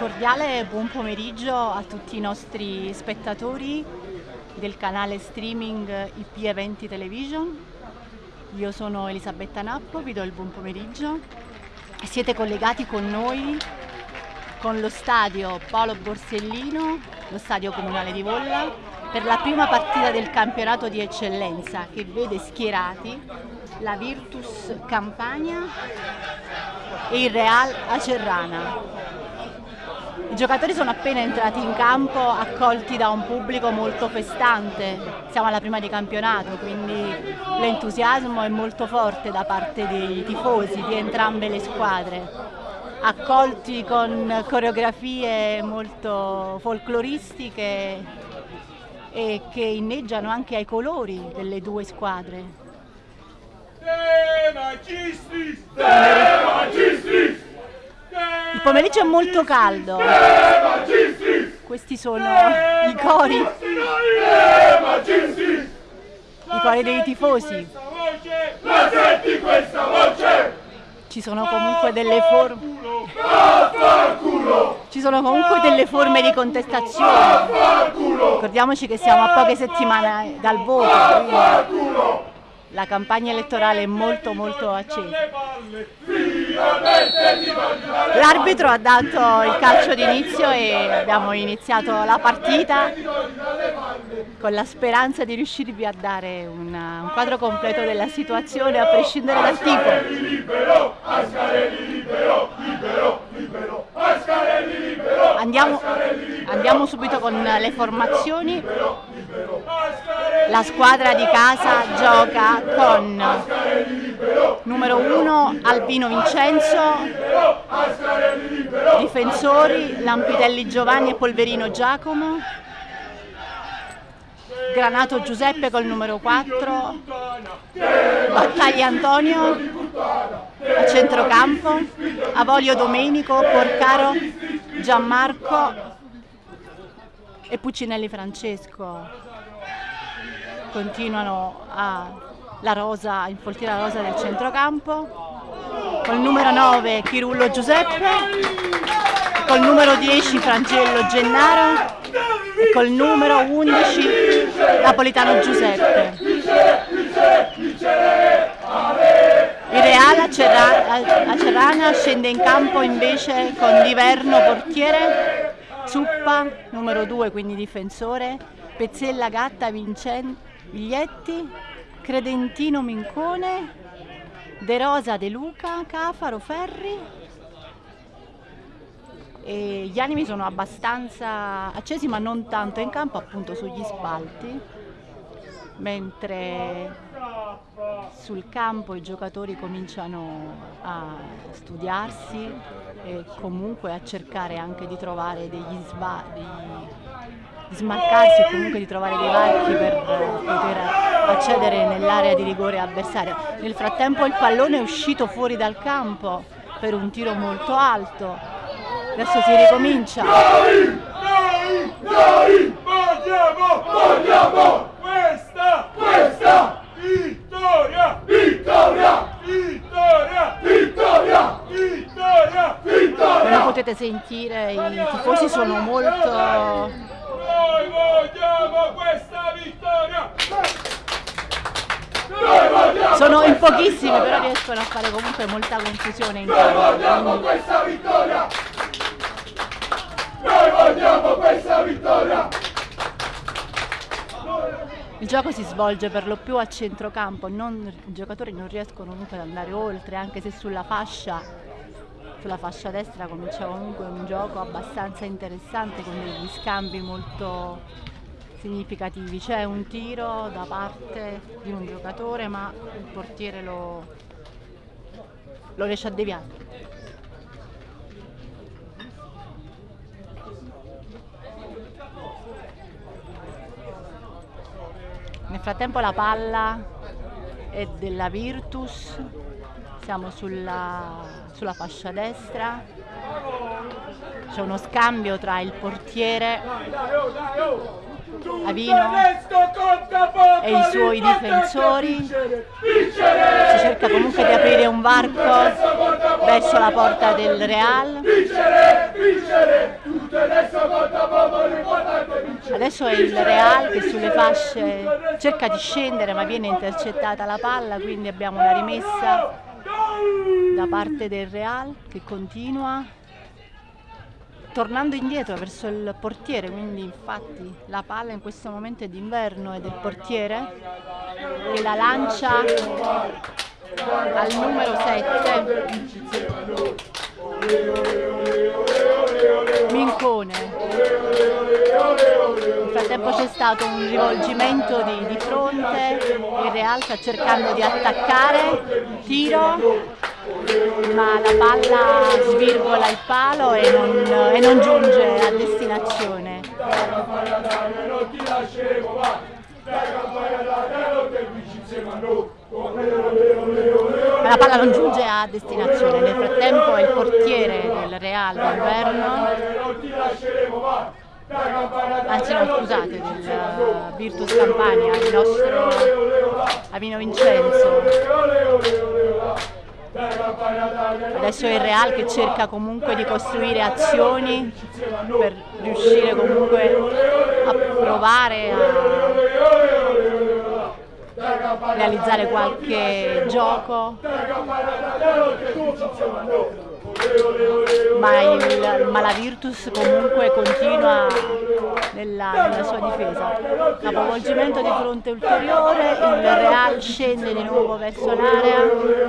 cordiale buon pomeriggio a tutti i nostri spettatori del canale streaming IP Eventi Television. Io sono Elisabetta Nappo, vi do il buon pomeriggio. Siete collegati con noi con lo stadio Paolo Borsellino, lo stadio comunale di Volla, per la prima partita del campionato di eccellenza che vede schierati la Virtus Campania e il Real Acerrana. I giocatori sono appena entrati in campo accolti da un pubblico molto festante, siamo alla prima di campionato quindi l'entusiasmo è molto forte da parte dei tifosi di entrambe le squadre, accolti con coreografie molto folcloristiche e che inneggiano anche ai colori delle due squadre. De magistris! De magistris! Il pomeriggio è molto caldo. Questi sono i cori. I cori dei tifosi. Ci sono comunque delle forme. Ci sono comunque delle forme di contestazione. Ricordiamoci che siamo a poche settimane dal voto, quindi! La campagna elettorale è molto molto accesa. L'arbitro ha dato il calcio d'inizio e abbiamo iniziato la partita con la speranza di riuscirvi a dare una- un quadro completo della situazione a prescindere dal tipo. Andiamo, andiamo subito con le formazioni. La squadra di casa gioca con numero 1 Albino Vincenzo, difensori Lampitelli Giovanni e Polverino Giacomo, Granato Giuseppe col numero 4, Battaglia Antonio a centrocampo, Avolio Domenico, Porcaro Gianmarco e Puccinelli Francesco. Continuano a la rosa, a infoltire la rosa del centrocampo col numero 9 Chirullo Giuseppe col numero 10 Frangello Gennaro e col numero 11 Napolitano Giuseppe. Il Real Acerra- Acerrana scende in campo invece con Liverno portiere Zuppa numero 2 quindi difensore Pezzella Gatta Vincen- Viglietti Credentino Mincone De Rosa De Luca Cafaro Ferri. E gli animi sono abbastanza accesi ma non tanto in campo appunto sugli spalti. Mentre sul campo i giocatori cominciano a studiarsi e comunque a cercare anche di trovare degli sba- degli- di smarcarsi o comunque di trovare dei varchi per eh, poter accedere nell'area di rigore avversaria. Nel frattempo il pallone è uscito fuori dal campo per un tiro molto alto. Adesso si ricomincia. Noi! Noi! Noi! Vogliamo! Vogliamo! Questa! Questa! Vittoria! Vittoria! Vittoria! Vittoria! Vittoria! Come Vittoria! potete sentire i tifosi sono molto Noi vogliamo questa vittoria! Sono in pochissimi però riescono a fare comunque molta confusione in Noi campo. vogliamo quindi- questa vittoria! Noi vogliamo questa vittoria! Il gioco si svolge per lo più a centrocampo, non- i giocatori non riescono comunque ad andare oltre, anche se sulla fascia, sulla fascia destra comincia comunque un gioco abbastanza interessante con degli scambi molto significativi. C'è un tiro da parte di un giocatore ma il portiere lo, lo riesce a deviare. Nel frattempo la palla è della Virtus, siamo sulla, sulla fascia destra, c'è uno scambio tra il portiere Avino e i suoi difensori, si cerca comunque di aprire un varco verso la porta del Real, Adesso è il Real che sulle fasce cerca di scendere ma viene intercettata la palla, quindi abbiamo una rimessa da parte del Real che continua tornando indietro verso il portiere, quindi infatti la palla in questo momento è d'inverno è del portiere che la lancia al numero 7 Mincone. Nel frattempo c'è stato un rivolgimento di, di fronte il Real sta cercando di attaccare tiro ma la palla svirgola il palo e non, e non giunge a destinazione. La palla non giunge a destinazione. Nel frattempo è il portiere del Real d'inverno anzi no scusate del Virtus Campania il nostro Avino Vincenzo Adesso è il Real che cerca comunque di costruire azioni per riuscire comunque a provare a realizzare qualche gioco ma, il, ma, la Virtus comunque continua nella, nella, sua difesa. Capovolgimento di fronte ulteriore, il Real scende di nuovo verso l'area,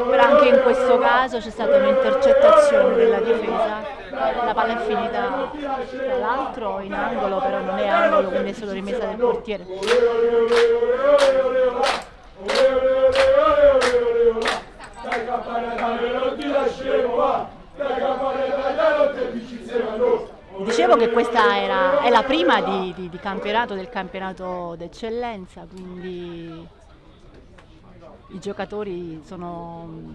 però anche in questo caso c'è stata un'intercettazione della difesa. La palla è finita tra l'altro in angolo, però non è angolo, quindi è solo rimessa del portiere. Dai campana, non ti lasceremo, va! Dicevo che questa era, è la prima di, di, di campionato del campionato d'eccellenza, quindi i giocatori sono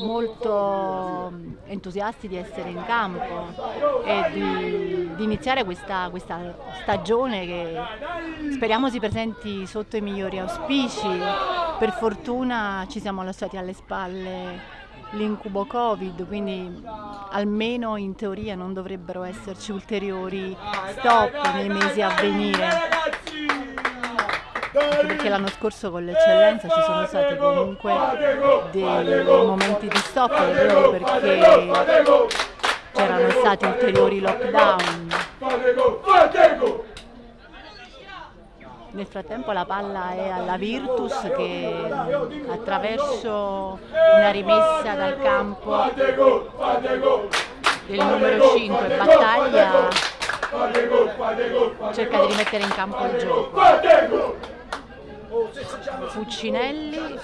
molto entusiasti di essere in campo e di, di iniziare questa, questa, stagione che speriamo si presenti sotto i migliori auspici. Per fortuna ci siamo lasciati alle spalle l'incubo Covid, quindi almeno in teoria non dovrebbero esserci ulteriori stop nei mesi a venire. perché l'anno scorso con l'eccellenza ci sono stati comunque dei momenti di stop, proprio perché c'erano stati ulteriori lockdown. Nel frattempo la palla è alla Virtus che attraverso una rimessa dal campo del numero 5 Battaglia cerca di rimettere in campo il gioco. Fuccinelli,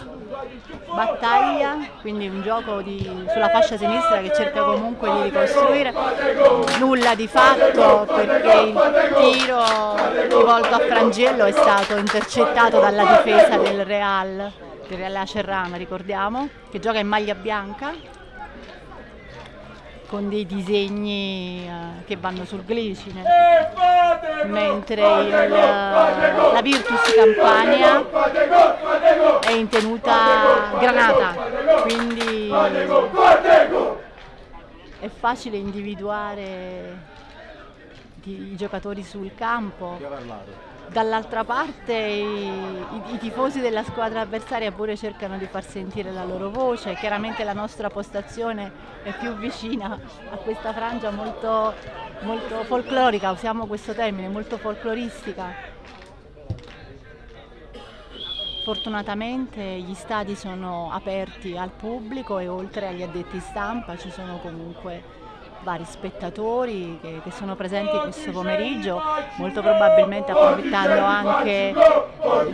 battaglia, quindi un gioco di, sulla fascia sinistra che cerca comunque di ricostruire, nulla di fatto perché il tiro rivolto a Frangello è stato intercettato dalla difesa del Real, del Real Acerrana ricordiamo, che gioca in maglia bianca con dei disegni uh, che vanno sul glicine mentre il, la Virtus Campania è in tenuta granata quindi è facile individuare i giocatori sul campo dall'altra parte i, i, i, tifosi della squadra avversaria pure cercano di far sentire la loro voce, chiaramente la nostra postazione è più vicina a questa frangia molto, molto folclorica, usiamo questo termine, molto folcloristica. Fortunatamente gli stadi sono aperti al pubblico e oltre agli addetti stampa ci sono comunque vari spettatori che, che, sono presenti questo pomeriggio, molto probabilmente approfittando anche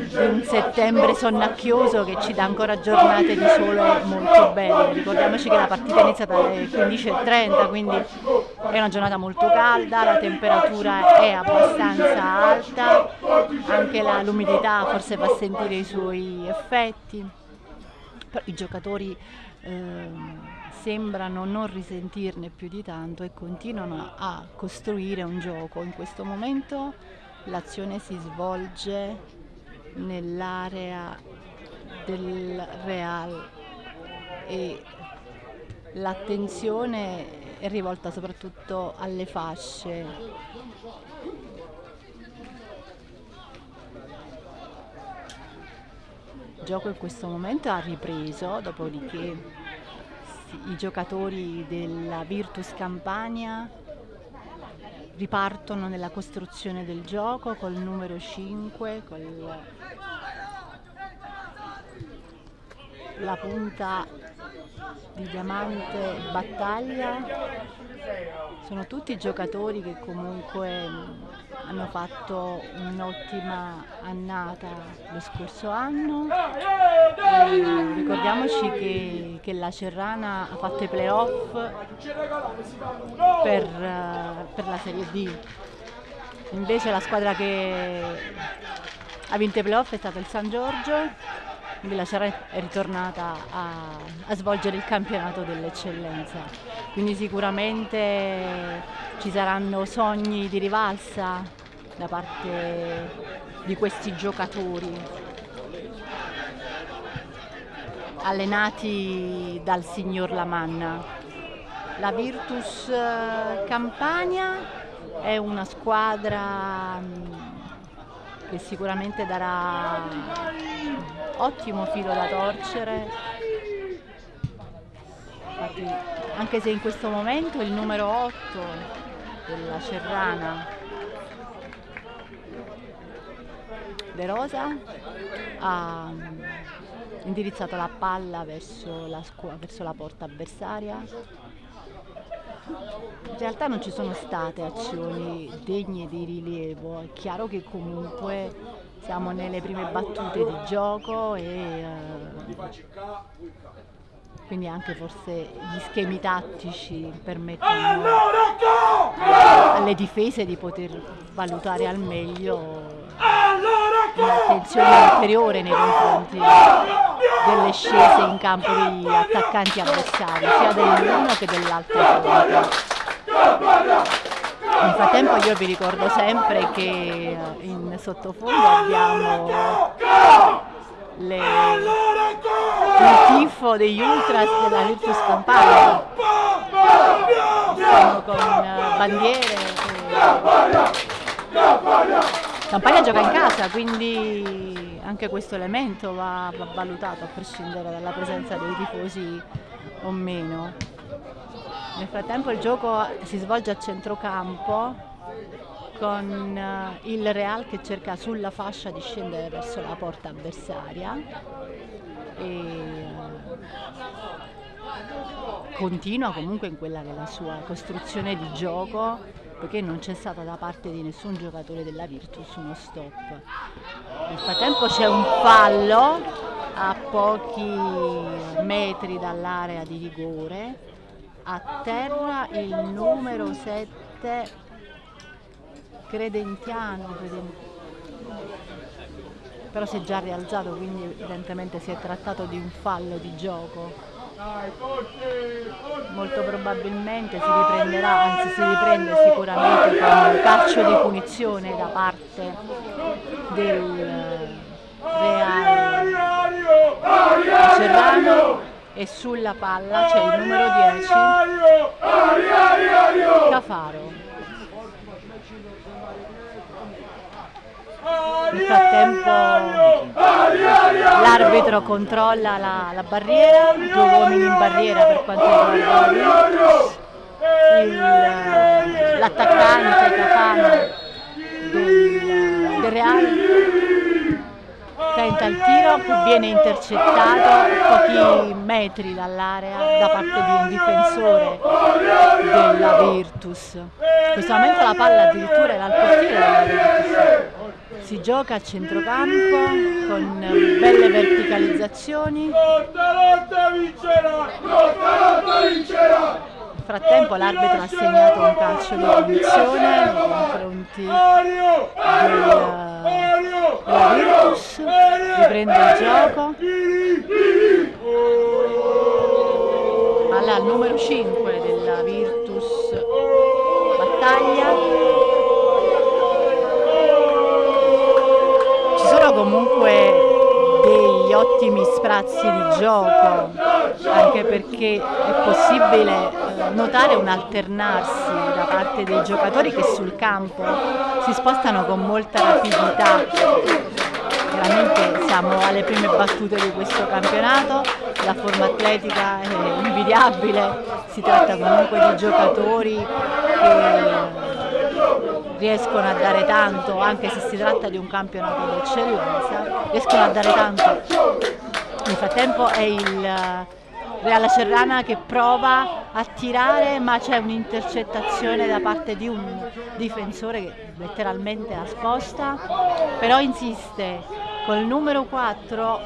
di un settembre sonnacchioso che ci dà ancora giornate di sole molto belle. Ricordiamoci che la partita è iniziata alle 15.30, quindi è una giornata molto calda, la temperatura è abbastanza alta, anche l'umidità forse fa sentire i suoi effetti. Però i giocatori eh, sembrano non risentirne più di tanto e continuano a costruire un gioco. In questo momento l'azione si svolge nell'area del Real e l'attenzione è rivolta soprattutto alle fasce. Il gioco in questo momento ha ripreso, dopodiché i giocatori della Virtus Campania ripartono nella costruzione del gioco col numero 5, con la punta di diamante battaglia. Sono tutti giocatori che comunque hanno fatto un'ottima annata lo scorso anno. E ricordiamoci che, che, la Cerrana ha fatto i playoff per, per la Serie D. Invece la squadra che ha vinto i playoff è stata il San Giorgio quindi la Cerrana è ritornata a, a svolgere il campionato dell'eccellenza. Quindi sicuramente ci saranno sogni di rivalsa da parte di questi giocatori allenati dal signor Lamanna. La Virtus eh, Campania è una squadra mm, che sicuramente darà ottimo filo da torcere. Infatti, anche se in questo momento il numero 8 della Cerrana De Rosa ha mm, indirizzato la palla verso la, verso la porta avversaria. In realtà non ci sono state azioni degne di rilievo, è chiaro che comunque siamo nelle prime battute di gioco e eh, quindi anche forse gli schemi tattici permettono alle difese di poter valutare al meglio un'attenzione ulteriore nei confronti delle scese in campo degli attaccanti avversari, sia dell'uno che dell'altro. Nel frattempo io vi ricordo sempre che in sottofondo abbiamo le, il tifo degli ultras della Virtus Campania. Con bandiere. E... Campagna gioca in casa, quindi anche questo elemento va, va, valutato a prescindere dalla presenza dei tifosi o meno. Nel frattempo il gioco si svolge a centrocampo con eh, il Real che cerca sulla fascia di scendere verso la porta avversaria e eh, continua comunque in quella che è la sua costruzione di gioco poiché non c'è stata da parte di nessun giocatore della Virtus uno stop. Nel frattempo c'è un fallo a pochi metri dall'area di rigore, a terra il numero 7 Credentiano, Credentiano però si è già rialzato quindi evidentemente si è trattato di un fallo di gioco molto probabilmente si riprenderà, anzi si riprende sicuramente con un calcio di punizione da parte del Real Cerrano e sulla palla c'è il numero 10 Cafaro Nel frattempo l'arbitro controlla la, la, barriera, due uomini in barriera per quanto riguarda l'attaccante Cafano del, del Real. Tenta il tiro che viene intercettato a pochi metri dall'area da parte di un difensore della Virtus. In questo momento la palla addirittura era al portiere della Virtus si gioca a centrocampo con belle verticalizzazioni. Nel frattempo l'arbitro ha segnato un calcio di punizione nei confronti della Virtus, riprende il gioco. Alla numero 5 della Virtus. Battaglia comunque degli ottimi sprazzi di gioco, anche perché è possibile notare un alternarsi da parte dei giocatori che sul campo si spostano con molta rapidità. Veramente siamo alle prime battute di questo campionato, la forma atletica è invidiabile, si tratta comunque di giocatori che riescono a dare tanto, anche se si tratta di un campionato d'eccellenza, riescono a dare tanto. Nel frattempo è il Reala Serrana che prova a tirare ma c'è un'intercettazione da parte di un difensore che letteralmente la sposta, però insiste col numero 4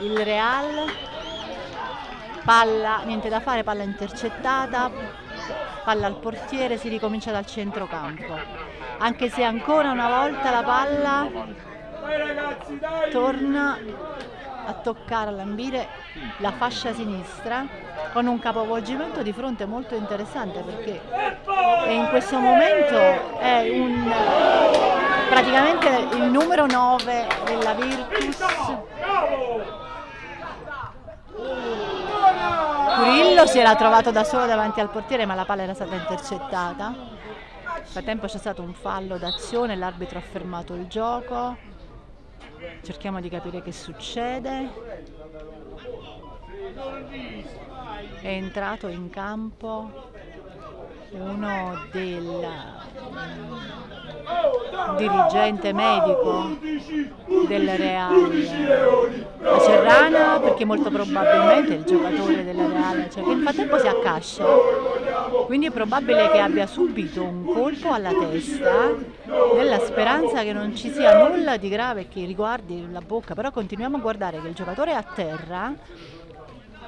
il Real, palla, niente da fare, palla intercettata, palla al portiere, si ricomincia dal centrocampo. Anche se ancora una volta la palla torna a toccare, a lambire la fascia sinistra con un capovolgimento di fronte molto interessante perché in questo momento è un, praticamente il numero 9 della Virtus Curillo si era trovato da solo davanti al portiere ma la palla era stata intercettata. Nel frattempo c'è stato un fallo d'azione l'arbitro ha fermato il gioco. Cerchiamo di capire che succede. È entrato in campo uno del dirigente medico del Real. a Serrana perché molto probabilmente il giocatore del Real cioè, che nel frattempo si accascia. Quindi è probabile che abbia subito un colpo alla testa nella speranza che non ci sia nulla di grave che riguardi la bocca. Però continuiamo a guardare che il giocatore è a terra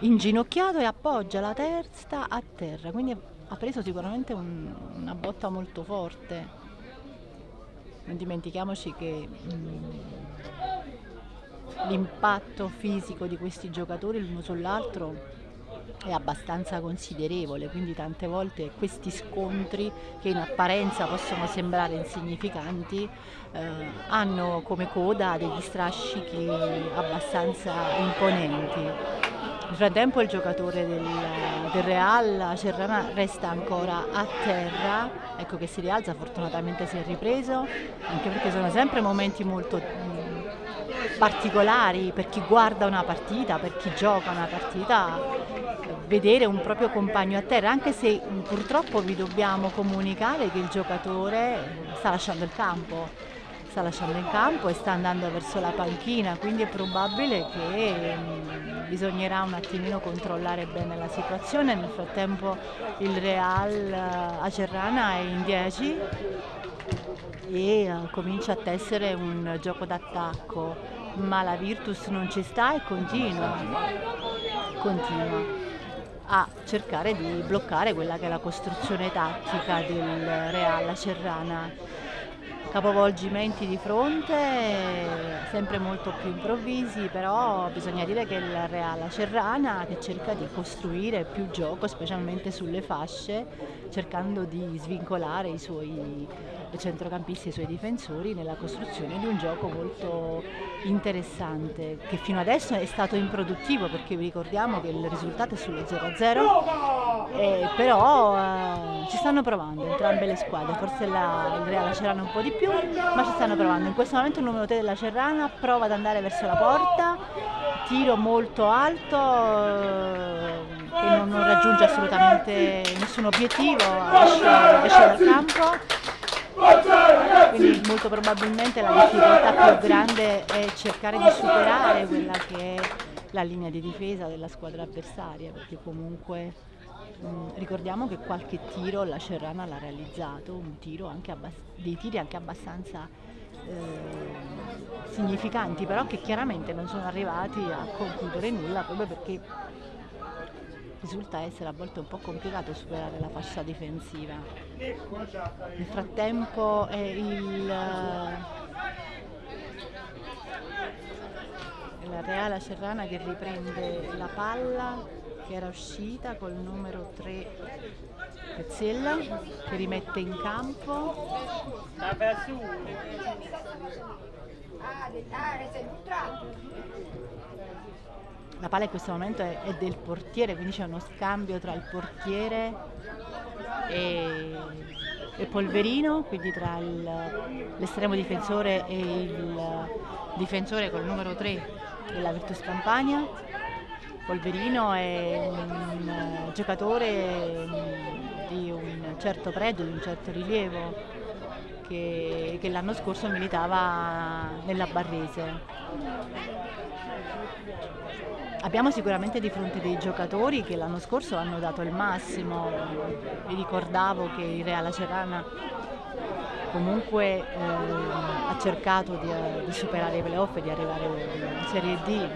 inginocchiato e appoggia la testa a terra. Quindi ha preso sicuramente un, una botta molto forte. Non dimentichiamoci che mm, l'impatto fisico di questi giocatori l'uno sull'altro è abbastanza considerevole, quindi tante volte questi scontri che in apparenza possono sembrare insignificanti eh, hanno come coda degli strascichi abbastanza imponenti. Nel frattempo il giocatore del, del Real, Serrana, resta ancora a terra, ecco che si rialza, fortunatamente si è ripreso, anche perché sono sempre momenti molto particolari per chi guarda una partita, per chi gioca una partita, vedere un proprio compagno a terra, anche se purtroppo vi dobbiamo comunicare che il giocatore sta lasciando il campo sta lasciando il campo e sta andando verso la panchina, quindi è probabile che mh, bisognerà un attimino controllare bene la situazione. Nel frattempo il Real uh, Acerrana è in 10 e uh, comincia a tessere un gioco d'attacco, ma la Virtus non ci sta e continua, continua a cercare di bloccare quella che è la costruzione tattica del Real Cerrana capovolgimenti di fronte, sempre molto più improvvisi, però bisogna dire che il Real Cerrana che cerca di costruire più gioco, specialmente sulle fasce, cercando di svincolare i suoi centrocampisti e i suoi difensori nella costruzione di un gioco molto interessante, che fino adesso è stato improduttivo perché vi ricordiamo che il risultato è sullo 0-0, eh, però eh, ci stanno provando entrambe le squadre, forse la, il Real Cerrana un po' di più più, ma ci stanno provando. In questo momento il numero 3 della Cerrana prova ad andare verso la porta, tiro molto alto eh, che non, non, raggiunge assolutamente nessun obiettivo, esce, esce dal campo. Quindi molto probabilmente la difficoltà più grande è cercare di superare quella che è la linea di difesa della squadra avversaria, perché comunque Mm, ricordiamo che qualche tiro la Cerrana l'ha realizzato, tiro dei tiri anche abbastanza eh, significanti, però che chiaramente non sono arrivati a concludere nulla proprio perché risulta essere a volte un po' complicato superare la fascia difensiva. Nel frattempo è il, la Reale Cerrana che riprende la palla che era uscita col numero 3 Pezzella che rimette in campo la palla in questo momento è, è del portiere, quindi c'è uno scambio tra il portiere e, e Polverino, quindi tra l'estremo difensore e il difensore col numero 3 della Virtus Campania. Polverino è un giocatore di un certo pregio, di un certo rilievo, che, che l'anno scorso militava nella Barrese. Abbiamo sicuramente di fronte dei giocatori che l'anno scorso hanno dato il massimo, vi ricordavo che il Real Acerana comunque eh, ha cercato di, di, superare i playoff e di arrivare in Serie D.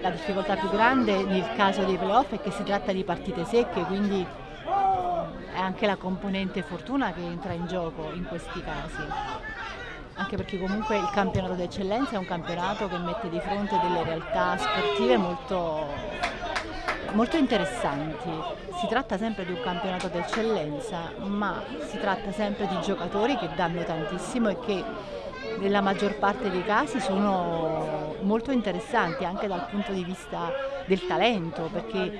La difficoltà più grande nel caso dei playoff è che si tratta di partite secche, quindi è anche la componente fortuna che entra in gioco in questi casi anche perché comunque il campionato d'eccellenza è un campionato che mette di fronte delle realtà sportive molto, molto interessanti. Si tratta sempre di un campionato d'eccellenza, ma si tratta sempre di giocatori che danno tantissimo e che nella maggior parte dei casi sono molto interessanti anche dal punto di vista del talento, perché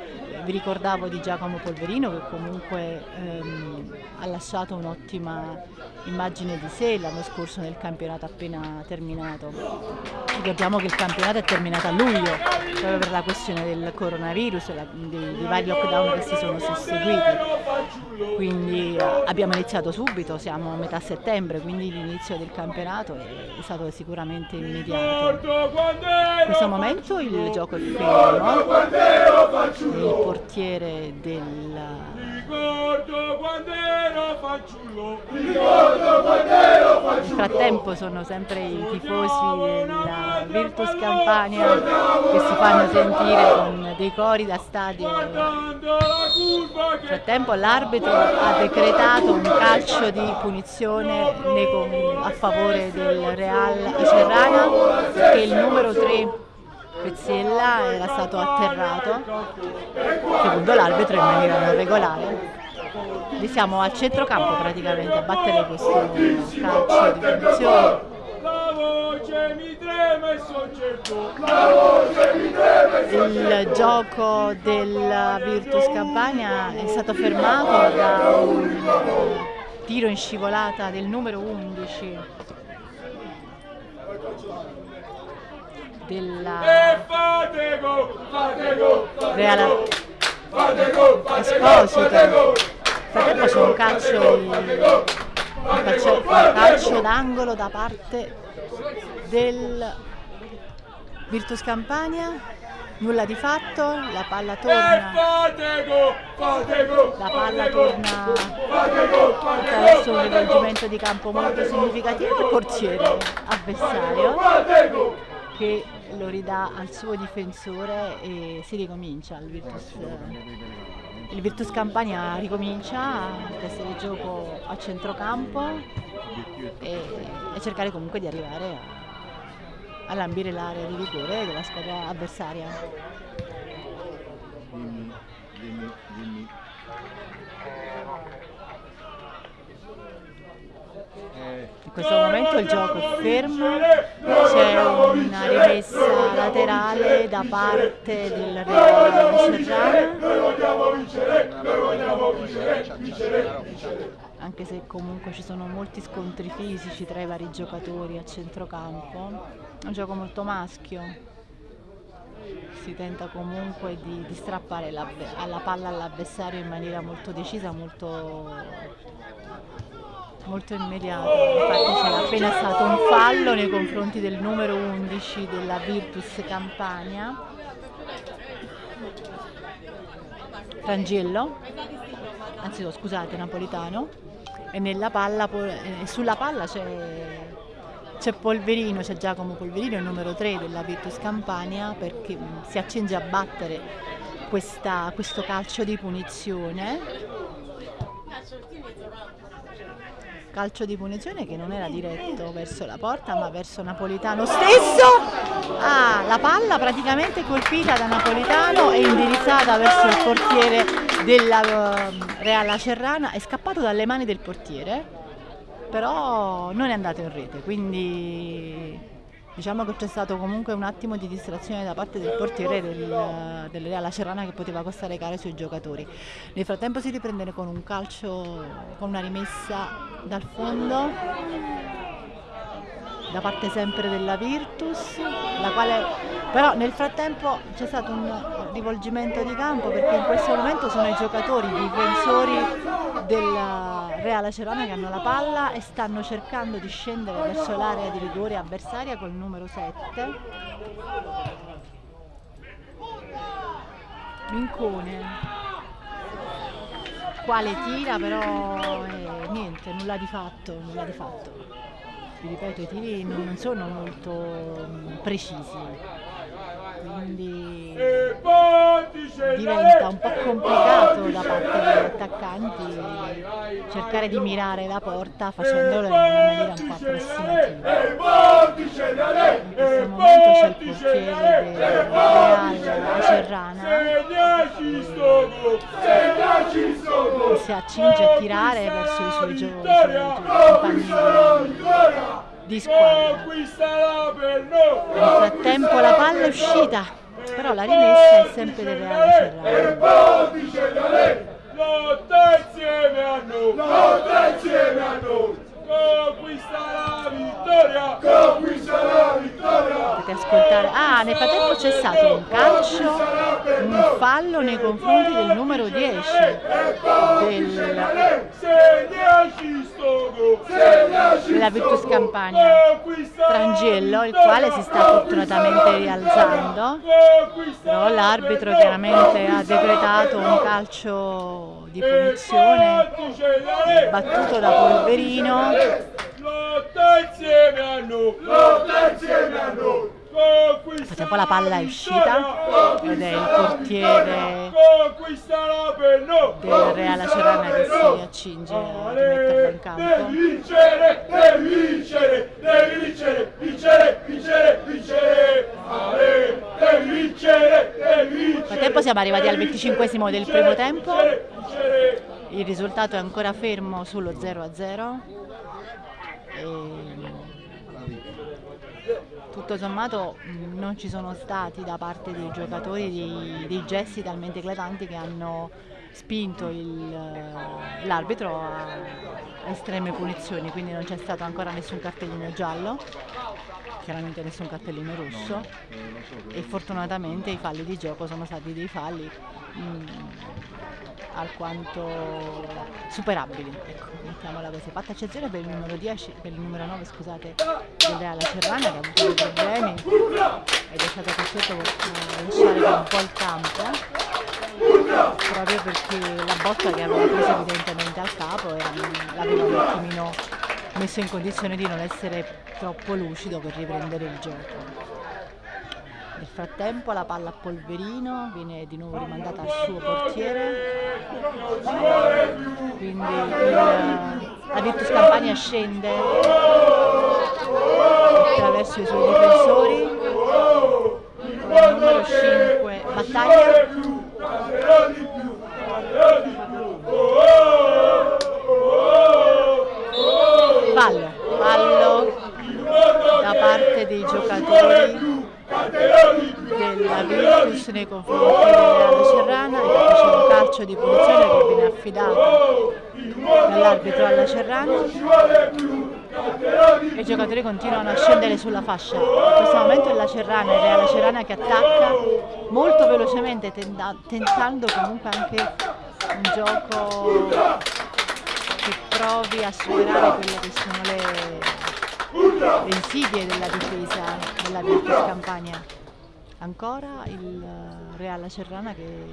vi ricordavo di Giacomo Polverino che comunque ehm, ha lasciato un'ottima immagine di sé l'anno scorso nel campionato appena terminato. Ricordiamo che il campionato è terminato a luglio proprio per la questione del coronavirus, e dei, vari lockdown che si sono susseguiti. Quindi eh, abbiamo iniziato subito, siamo a metà settembre, quindi l'inizio del campionato è stato sicuramente immediato. In questo momento il gioco è fermo, il portiere del Ricordo quando ero fanciullo. Ricordo quando ero fanciullo. Nel frattempo sono sempre i tifosi della Virtus Campania che si fanno sentire con dei cori da stadio. Nel frattempo l'arbitro ha decretato un calcio di punizione a favore del Real Acerrana perché il numero 3 Pezzella era stato atterrato, secondo l'arbitro in maniera non regolare. Lì siamo al centrocampo praticamente a battere questo calcio di punizione. Il gioco del Virtus Campania è stato fermato da un tiro in scivolata del numero 11 della Real Esposito. Frattempo c'è un calcio un calcio, calcio d'angolo da parte del Virtus Campania. Nulla di fatto, la palla torna. La palla torna attraverso un rivolgimento di campo molto significativo. Il portiere avversario che lo ridà al suo difensore e si ricomincia il Virtus, il Virtus Campania ricomincia a di gioco a centrocampo e, e cercare comunque di arrivare a, a lambire l'area di rigore della squadra avversaria. Dimmi, dimmi, dimmi. In questo momento il gioco è fermo, c'è una rimessa laterale da parte del Real Serrana. Anche se comunque ci sono molti scontri fisici tra i vari giocatori a centrocampo, è un gioco molto maschio. Si tenta comunque di, di strappare la, alla palla all'avversario in maniera molto decisa, molto molto immediato, infatti c'era appena stato un fallo nei confronti del numero 11 della Virtus Campania, Rangello, anzi no, scusate, Napolitano, e palla, eh, sulla palla c'è c'è Polverino, c'è Giacomo Polverino, il numero 3 della Virtus Campania, perché si accinge a battere questa, questo calcio di punizione calcio di punizione che non era diretto verso la porta ma verso Napolitano stesso. Ah, la palla praticamente colpita da Napolitano e indirizzata verso il portiere della uh, Real Acerrana. È scappato dalle mani del portiere però non è andato in rete quindi Diciamo che c'è stato comunque un attimo di distrazione da parte del portiere del, del Real Acerrana che poteva costare care sui giocatori. Nel frattempo si riprende con un calcio, con una rimessa dal fondo da parte sempre della Virtus, la quale però nel frattempo c'è stato un rivolgimento di campo perché in questo momento sono i giocatori, i difensori del Real Acerana che hanno la palla e stanno cercando di scendere verso l'area di rigore avversaria col numero 7. Mincone quale tira però eh, niente, nulla di fatto, nulla di fatto. Vi ripeto, i tiri non sono molto mm, precisi quindi diventa un po' complicato da parte degli attaccanti cercare di mirare la porta facendolo in una maniera un po' approssimativa. In questo momento c'è il portiere del Real Cerrana che si accinge a tirare verso i suoi giocatori compagni di squadra. Nel frattempo la palla è uscita, però la rimessa è sempre del Reale Cerrano. Lotta insieme a noi! Lotta insieme a noi! Conquista la vittoria! Conquista la vittoria! Potete ascoltare. Ah, nel frattempo c'è stato un calcio, un fallo nei confronti del numero 10 del, della Virtus Campania, Frangello, il quale si sta fortunatamente rialzando, però l'arbitro chiaramente ha decretato un calcio di punizione battuto da Polverino. Lotta insieme a noi lotta insieme a noi poi la palla è uscita ed è il portiere del Real Acerana che si accinge a rimetterla in campo. Devi vincere, devi vincere, devi vincere, vincere, vincere, vincere, devi vincere, devi vincere. Nel frattempo siamo arrivati al 25 del primo tempo, il risultato è ancora fermo sullo 0 a 0. E tutto sommato non ci sono stati da parte dei giocatori dei, dei gesti talmente eclatanti che hanno spinto l'arbitro a, a estreme punizioni, quindi non c'è stato ancora nessun cartellino giallo, chiaramente nessun cartellino rosso e fortunatamente i falli di gioco sono stati dei falli mh, mm, alquanto superabili, ecco, mettiamola così. Fatta eccezione per il numero 10, per il numero 9 scusate, del Reale Cerrana che ha avuto dei problemi ed è stato costretto a lasciare un po' il campo proprio perché la botta che aveva preso evidentemente al capo l'aveva un attimino messo in condizione di non essere troppo lucido per riprendere il gioco. Nel frattempo la palla a Polverino viene di nuovo rimandata al suo portiere, quindi la Virtus Campania scende attraverso i suoi difensori, numero 5 battaglia. Fallo, fallo da parte dei giocatori della Virtus nei confronti della Cerrana e c'è un calcio di punizione che viene affidato dall'arbitro alla Cerrana e i giocatori continuano a scendere sulla fascia in questo momento è la Cerrana ed è la Cerrana che attacca molto velocemente tentando comunque anche un gioco che provi a superare quelle che sono le le insidie della difesa della Virtus Campania. Ancora il Real Cerrana che,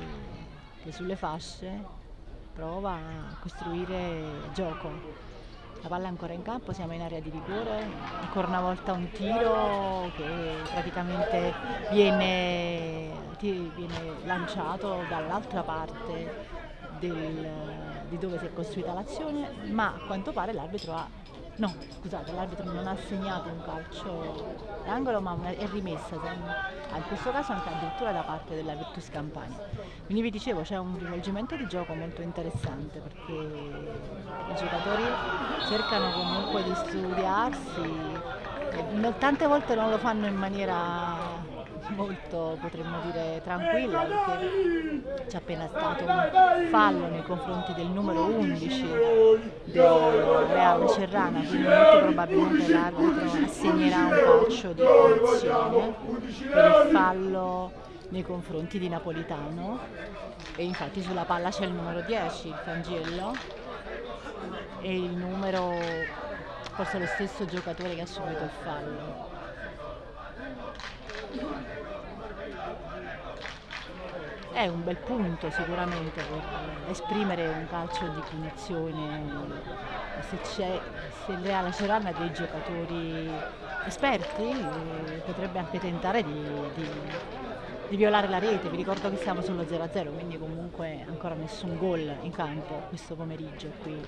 che sulle fasce prova a costruire gioco. La palla è ancora in campo, siamo in area di rigore, ancora una volta un tiro che praticamente viene, viene lanciato dall'altra parte del, di dove si è costruita l'azione, ma a quanto pare l'arbitro ha No, scusate, l'arbitro non ha segnato un calcio d'angolo ma è rimessa, in questo caso anche addirittura da parte della Virtus Campania. Quindi vi dicevo c'è un rivolgimento di gioco molto interessante perché i giocatori cercano comunque di studiarsi tante volte non lo fanno in maniera molto potremmo dire tranquilla perché c'è appena stato un fallo nei confronti del numero 11 del Real Cerrana quindi molto probabilmente l'arbitro assegnerà un calcio di punizione per il fallo nei confronti di Napolitano. E infatti sulla palla c'è il numero 10 il Fangello e il numero forse lo stesso giocatore che ha subito il fallo è un bel punto sicuramente per esprimere un calcio di punizione se, c'è, se il Real Cerana ha dei giocatori esperti eh, potrebbe anche tentare di, di, di, violare la rete. Vi ricordo che siamo sullo 0-0 quindi comunque ancora nessun gol in campo questo pomeriggio qui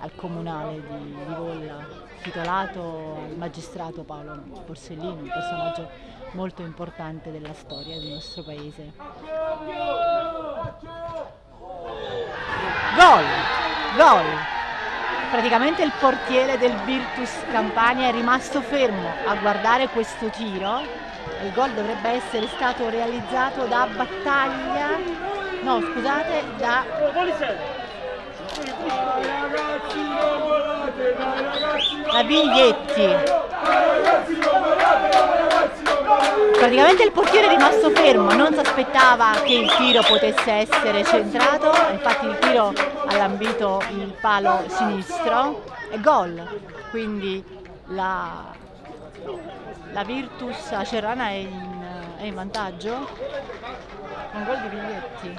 al comunale di, di Volla titolato al magistrato Paolo Borsellino un personaggio molto importante della storia del nostro paese. Gol! Gol! Praticamente il portiere del Virtus Campania è rimasto fermo a guardare questo tiro. Il gol dovrebbe essere stato realizzato da Battaglia, no scusate, da da Biglietti praticamente il portiere è rimasto fermo, non si aspettava che il tiro potesse essere centrato, infatti il tiro ha lambito il palo sinistro e gol, quindi la, la Virtus Acerana è in, è in vantaggio, un gol di biglietti.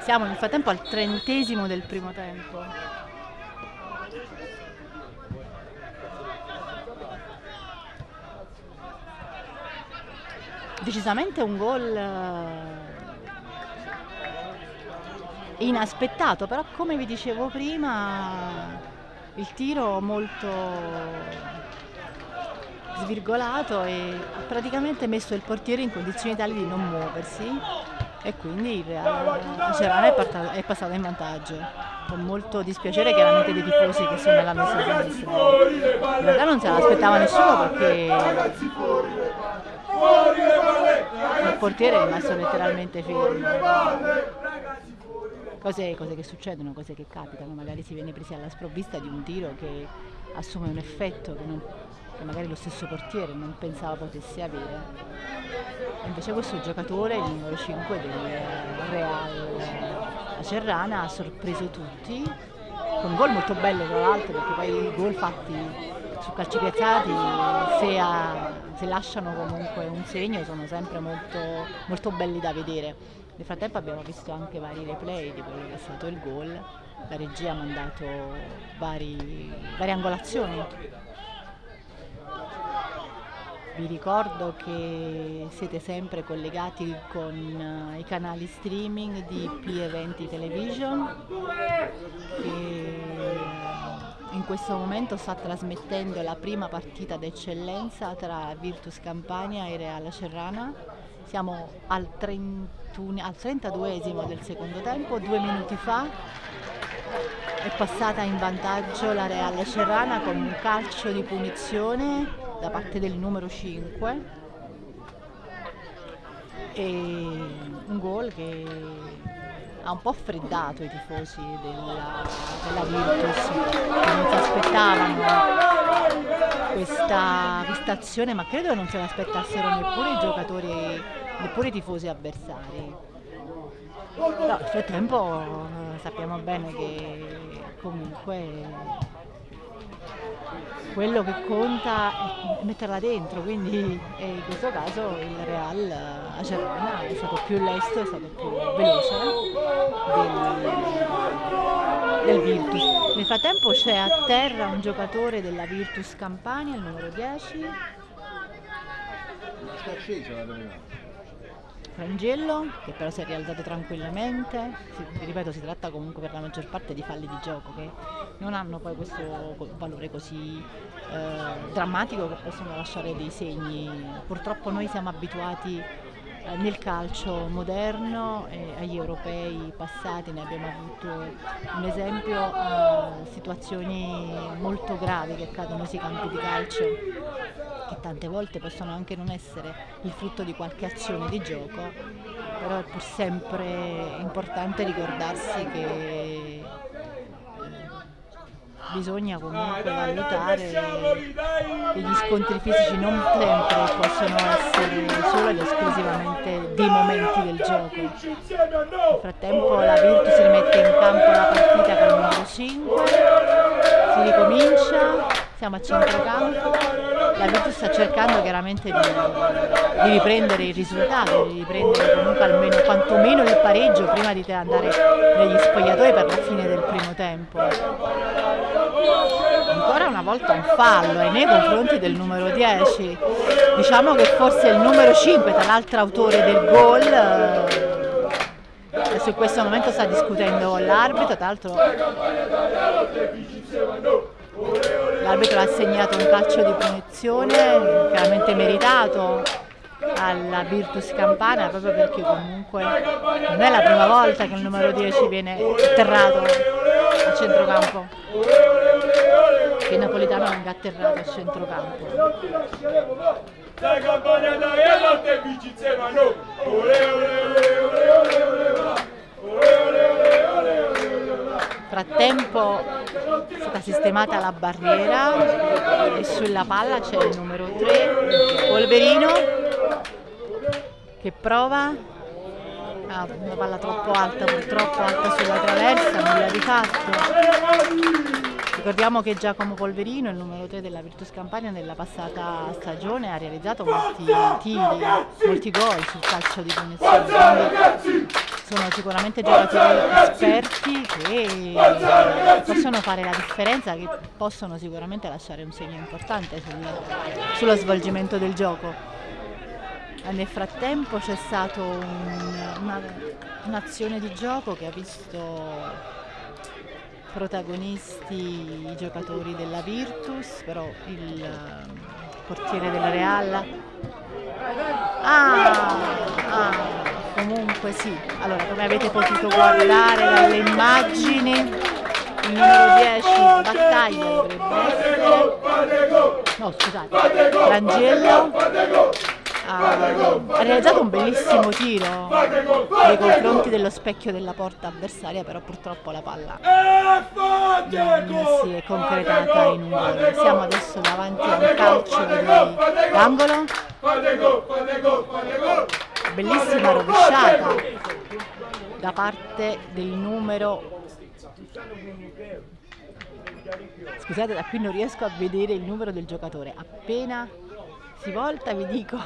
Siamo nel frattempo al trentesimo del primo tempo. Decisamente un gol eh, inaspettato, però come vi dicevo prima il tiro molto svirgolato e ha praticamente messo il portiere in condizioni tali di non muoversi e quindi il Cerana è, è passato in vantaggio. Con molto dispiacere chiaramente dei tifosi che sono nella messa sinistra in realtà non se l'aspettava nessuno perché portiere è rimasto letteralmente fermo. Cose, cose, che succedono, cose che capitano, magari si viene presi alla sprovvista di un tiro che assume un effetto che, non, che magari lo stesso portiere non pensava potesse avere. E invece questo giocatore, il numero 5 del Real Cerrana, ha sorpreso tutti, con un gol molto bello tra l'altro, perché poi i gol fatti su calci piazzati se, a, se, lasciano comunque un segno sono sempre molto, molto belli da vedere. Nel frattempo abbiamo visto anche vari replay di quello che è stato il gol, la regia ha mandato vari, varie angolazioni. Vi ricordo che siete sempre collegati con i canali streaming di P-Eventi Television che in questo momento sta trasmettendo la prima partita d'eccellenza tra Virtus Campania e Real Cerrana. Siamo al, 31, al 32esimo del secondo tempo, due minuti fa è passata in vantaggio la Real Cerrana con un calcio di punizione da parte del numero 5 e un gol che ha un po' freddato i tifosi della, della Virtus. Non si aspettavano questa, questa azione ma credo che non se l'aspettassero neppure i giocatori neppure i tifosi avversari. Nel frattempo eh, sappiamo bene che comunque quello che conta è metterla dentro, quindi in questo caso il Real a Gerona è stato più lesto, è stato più veloce del, del Virtus. Nel frattempo c'è a terra un giocatore della Virtus Campania, il numero 10. Sta acceso la Frangello che però si è rialzato tranquillamente, si, ripeto si tratta comunque per la maggior parte di falli di gioco che non hanno poi questo valore così eh, drammatico che possono lasciare dei segni. Purtroppo noi siamo abituati nel calcio moderno e agli europei passati ne abbiamo avuto un esempio a situazioni molto gravi che accadono sui campi di calcio che tante volte possono anche non essere il frutto di qualche azione di gioco però è pur sempre importante ricordarsi che bisogna comunque valutare che gli scontri fisici non sempre possono essere solo ed esclusivamente dei momenti del gioco. Nel frattempo la Virtus rimette in campo la partita con il numero 5, si ricomincia, siamo a centrocampo, la Virtus sta cercando chiaramente di, di riprendere il risultato, di riprendere comunque almeno quantomeno il pareggio prima di andare negli spogliatoi per la fine del primo tempo. Ancora una volta un fallo e nei confronti del numero 10 diciamo che forse il numero 5 tra l'altro autore del gol adesso eh, in questo momento sta discutendo l'arbitro tra l'altro l'arbitro ha assegnato un calcio di punizione chiaramente meritato alla Virtus Campana proprio perché comunque non è la prima volta che il numero 10 viene atterrato a centrocampo che il napoletano venga atterrato a centrocampo dai campagna dai a notte vinci insieme a noi frattempo è stata sistemata la barriera e sulla palla c'è il numero 3 Polverino che prova. Ah, una palla troppo alta purtroppo alta sulla traversa nulla di fatto Ricordiamo che Giacomo Polverino, il numero 3 della Virtus Campania, nella passata stagione ha realizzato molti tiri, molti gol sul calcio di punizione. Sono sicuramente giocatori esperti che possono fare la differenza, che possono sicuramente lasciare un segno importante sul, sullo svolgimento del gioco. Nel frattempo c'è stata un, un'azione di gioco che ha visto protagonisti i giocatori della Virtus, però il ehm, portiere della Real. Ah, ah, comunque sì, allora come avete potuto guardare dalle immagini, il numero 10 battaglia dovrebbe essere, no scusate, Rangello ha, realizzato un bellissimo tiro nei confronti dello specchio della porta avversaria, però purtroppo la palla non si è concretata in un gol. Siamo adesso davanti a un calcio d'angolo. Bellissima rovesciata da parte del numero Scusate, da qui non riesco a vedere il numero del giocatore. Appena si volta vi dico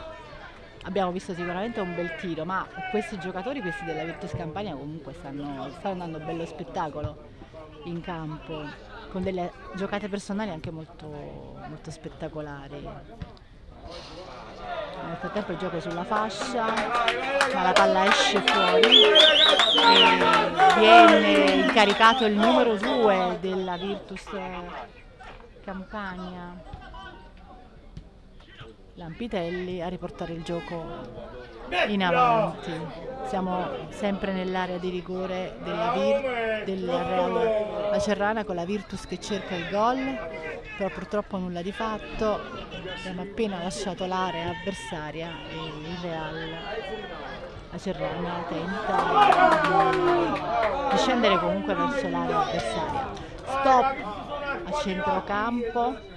abbiamo visto sicuramente un bel tiro, ma questi giocatori, questi della Virtus Campania, comunque stanno, stanno dando un bello spettacolo in campo, con delle giocate personali anche molto, molto spettacolari. Nel frattempo il gioco è sulla fascia, ma la palla esce fuori viene incaricato il numero 2 della Virtus Campania Lampitelli a riportare il gioco in avanti. Siamo sempre nell'area di rigore della, Vir del Real Lacerrana con la Virtus che cerca il gol, però purtroppo nulla di fatto. Abbiamo appena lasciato l'area avversaria e il Real Lacerrana tenta di scendere comunque verso l'area avversaria. Stop a centrocampo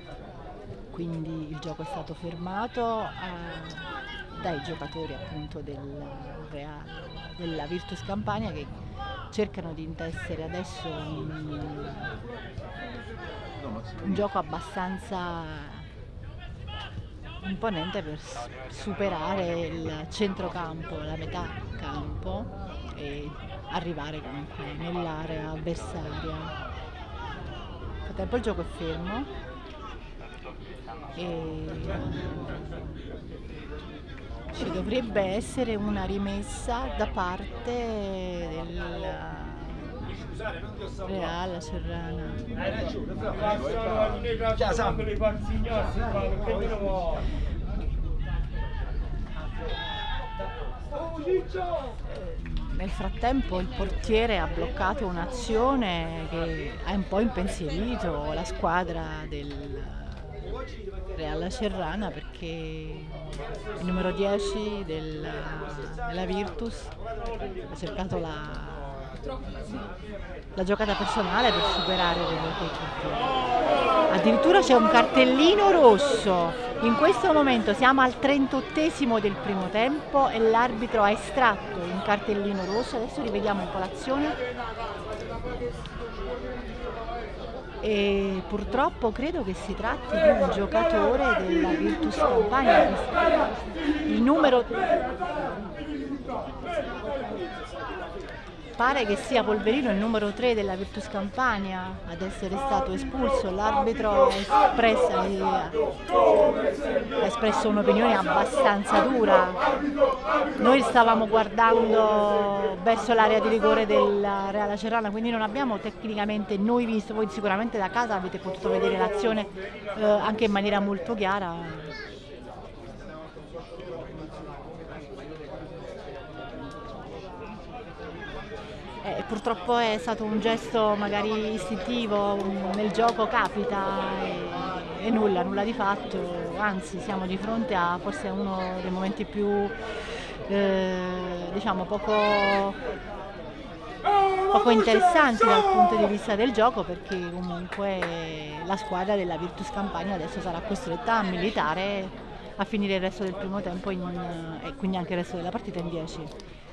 quindi il gioco è stato fermato eh, dai giocatori appunto del Real, della Virtus Campania che cercano di intessere adesso un, un gioco abbastanza imponente per superare il centrocampo, la metà campo e arrivare comunque nell'area avversaria. Nel frattempo il gioco è fermo e ci dovrebbe essere una rimessa da parte del Real Serrana. nel frattempo il portiere ha bloccato un'azione che ha un po' impensierito la squadra del Real Cerrana perché il numero 10 del, della Virtus ha cercato la, la giocata personale per superare il portiere. Addirittura c'è un cartellino rosso in questo momento siamo al 38 del primo tempo e l'arbitro ha estratto un cartellino rosso, adesso rivediamo un po' l'azione. E purtroppo credo che si tratti di un giocatore della Virtus Campania, il numero Pare che sia Polverino il numero 3 della Virtus Campania ad essere stato espulso. L'arbitro ha espresso un'opinione abbastanza dura. Noi stavamo guardando verso l'area di rigore della Reala Cerrana, quindi non abbiamo tecnicamente noi visto, voi sicuramente da casa avete potuto vedere l'azione eh, anche in maniera molto chiara. Eh, purtroppo è stato un gesto magari istintivo, nel gioco capita e, e, nulla, nulla di fatto, anzi siamo di fronte a forse uno dei momenti più eh, diciamo poco, poco interessanti dal punto di vista del gioco perché comunque la squadra della Virtus Campania adesso sarà costretta a militare a finire il resto del primo tempo in, e quindi anche il resto della partita in 10.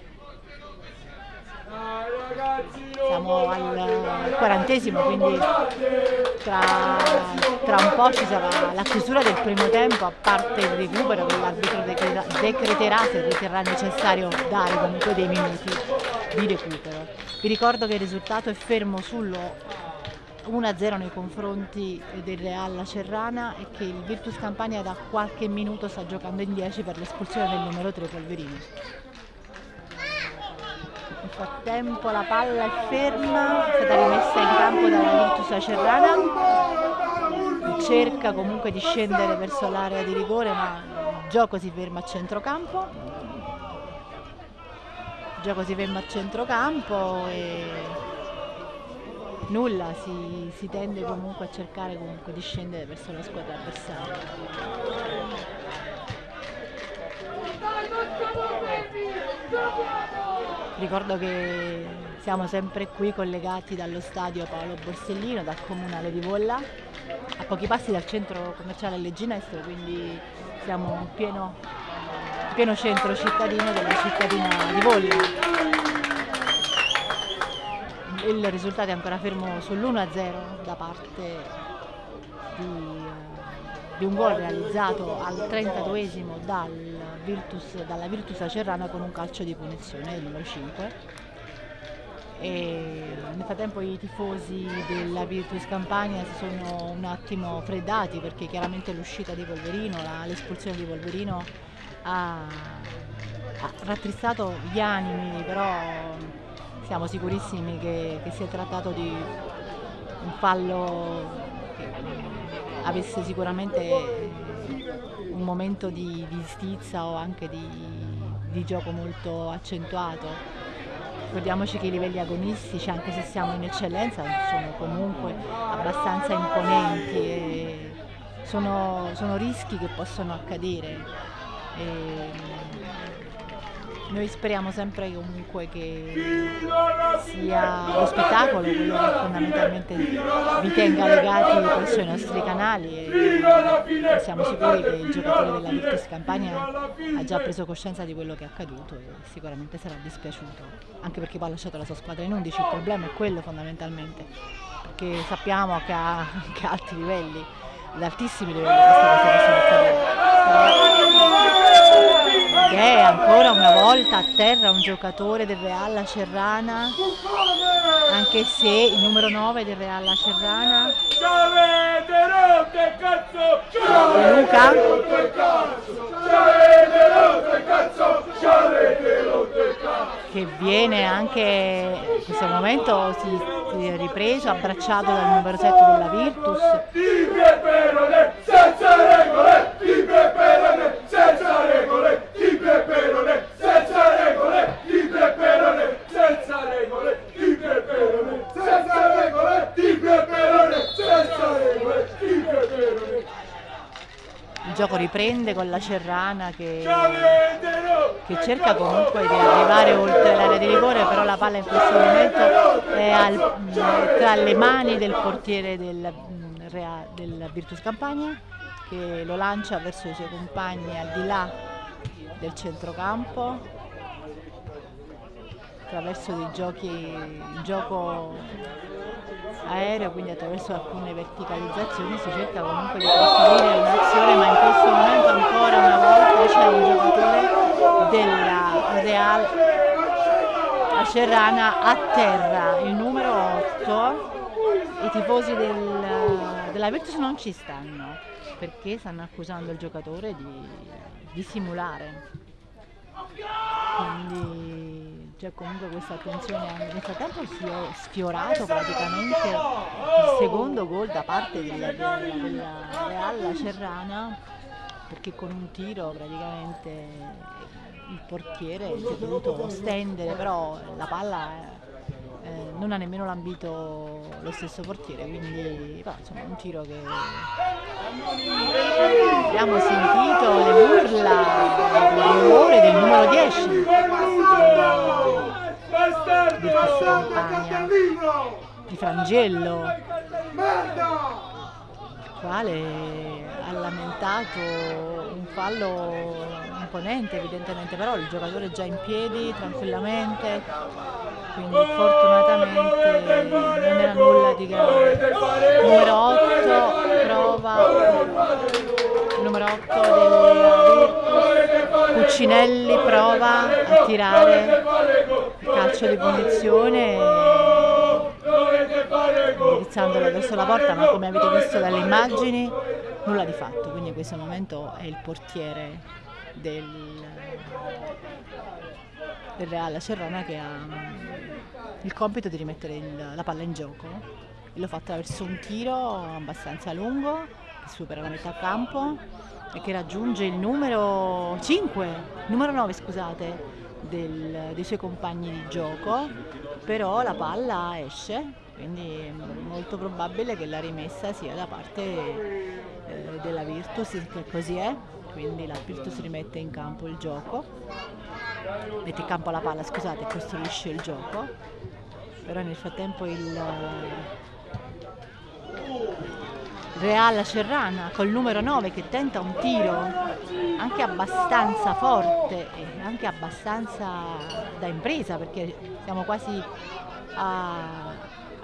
Siamo al quarantesimo, quindi tra, tra, un po' ci sarà la chiusura del primo tempo, a parte il recupero che l'arbitro decreterà se riterrà necessario dare comunque dei minuti di recupero. Vi ricordo che il risultato è fermo sullo 1-0 nei confronti del Real Cerrana e che il Virtus Campania da qualche minuto sta giocando in 10 per l'espulsione del numero 3 Polverini frattempo la palla è ferma, è stata rimessa in campo dalla Virtus Acerrana, cerca comunque di scendere verso l'area di rigore ma il gioco si ferma a centrocampo. Il gioco si ferma a centrocampo e nulla, si, si tende comunque a cercare comunque di scendere verso la squadra avversaria. Ricordo che siamo sempre qui collegati dallo stadio Paolo Borsellino, dal comunale di Volla, a pochi passi dal centro commerciale Legginestro, quindi siamo in pieno, pieno centro cittadino della cittadina di Volla. Il risultato è ancora fermo sull'1-0 da parte di di un gol realizzato al 32esimo dal Virtus, dalla Virtus Acerrana con un calcio di punizione, il numero 5. E nel frattempo i tifosi della Virtus Campania si sono un attimo freddati perché chiaramente l'uscita di Polverino, l'espulsione di Polverino ha, ha, rattristato gli animi, però siamo sicurissimi che, che si è trattato di un fallo avesse sicuramente un momento di, di stizza o anche di, di gioco molto accentuato. Ricordiamoci che i livelli agonistici, anche se siamo in eccellenza, sono comunque abbastanza imponenti e sono, sono rischi che possono accadere. E, noi speriamo sempre comunque che sia lo spettacolo quello che fondamentalmente vi tenga legati presso i nostri canali e siamo sicuri che il giocatore della Virtus Campania ha già preso coscienza di quello che è accaduto e sicuramente sarà dispiaciuto, anche perché poi ha lasciato la sua squadra in 11, il problema è quello fondamentalmente, perché sappiamo che ha anche alti livelli, ad altissimi livelli questa cosa accadere è ancora una volta a terra un giocatore del Real Cerrana anche se il numero 9 del Real Cerrana Luca che viene anche in questo momento si, si è ripreso, abbracciato dal numero 7 della Virtus. Senza regole, di peperone, senza regole, di peperone senza regole riprende con la Cerrana che, che cerca comunque di arrivare oltre l'area di rigore, però la palla in questo momento è al, tra le mani del portiere del, del Virtus Campagna che lo lancia verso i suoi compagni al di là del centrocampo. Attraverso dei giochi, il gioco aereo, quindi attraverso alcune verticalizzazioni si cerca comunque di costruire un'azione, ma in questo momento ancora una volta c'è un giocatore della Real Acerrana a terra, il numero 8. I tifosi del, della Virtus non ci stanno perché stanno accusando il giocatore di, di simulare. Quindi c'è comunque questa attenzione nel frattempo si è sfiorato praticamente il secondo gol da parte della, della, Real Cerrana perché con un tiro praticamente il portiere si è dovuto stendere però la palla eh, non ha nemmeno lambito lo stesso portiere quindi però, insomma un tiro che abbiamo sentito le urla del rumore del numero 10 di campagna di Frangello. Il quale ha lamentato un fallo imponente evidentemente però il giocatore è già in piedi tranquillamente quindi fortunatamente non era nulla di grave. Numero 8 prova il numero 8 del Cuccinelli prova a tirare il calcio di punizione indirizzandolo verso la porta ma come avete visto dalle immagini nulla di fatto quindi in questo momento è il portiere del, del Real Cerrona che ha mm, il compito di rimettere il, la palla in gioco. E lo fa attraverso un tiro abbastanza lungo che supera la metà campo e che raggiunge il numero 5, numero 9 scusate, del, dei suoi compagni di gioco, però la palla esce, quindi è molto probabile che la rimessa sia da parte eh, della Virtus, che così è, quindi la Virtus rimette in campo il gioco, mette in campo la palla, scusate, costruisce il gioco, però nel frattempo il Real Serrana col numero 9 che tenta un tiro anche abbastanza forte e anche abbastanza da impresa perché siamo quasi a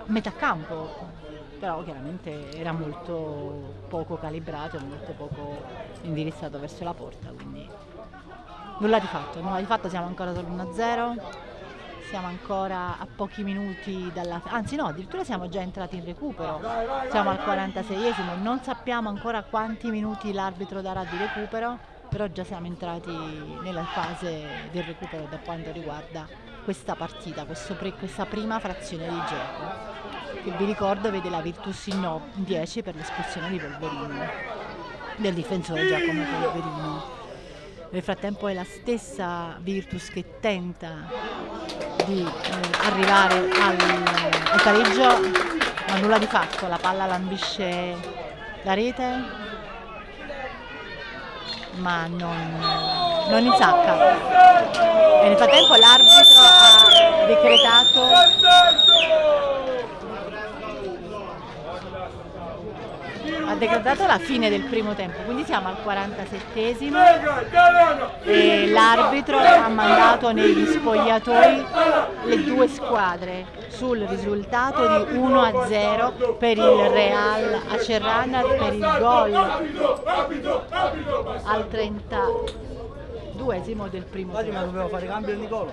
metà campo però chiaramente era molto poco calibrato e molto poco indirizzato verso la porta quindi nulla di fatto, nulla di fatto siamo ancora solo 1-0 siamo ancora a pochi minuti dalla... anzi no, addirittura siamo già entrati in recupero, siamo al 46esimo, non sappiamo ancora quanti minuti l'arbitro darà di recupero, però già siamo entrati nella fase del recupero da quanto riguarda questa partita, pre, questa prima frazione di gioco, che vi ricordo vede la Virtus in, no, 10 per l'espulsione di Polverino, del difensore Giacomo Polverino. Nel frattempo è la stessa Virtus che tenta di eh, arrivare al, al pareggio, ma nulla di fatto, la palla lambisce la rete, ma non, non insacca. E nel frattempo l'arbitro ha decretato ha decretato la fine del primo tempo, quindi siamo al 47esimo e l'arbitro ha mandato negli spogliatoi le due squadre sul risultato di 1 a 0 per il Real Acerrana per il gol al 32esimo del primo tempo. Ma dovevo fare cambio Nicola.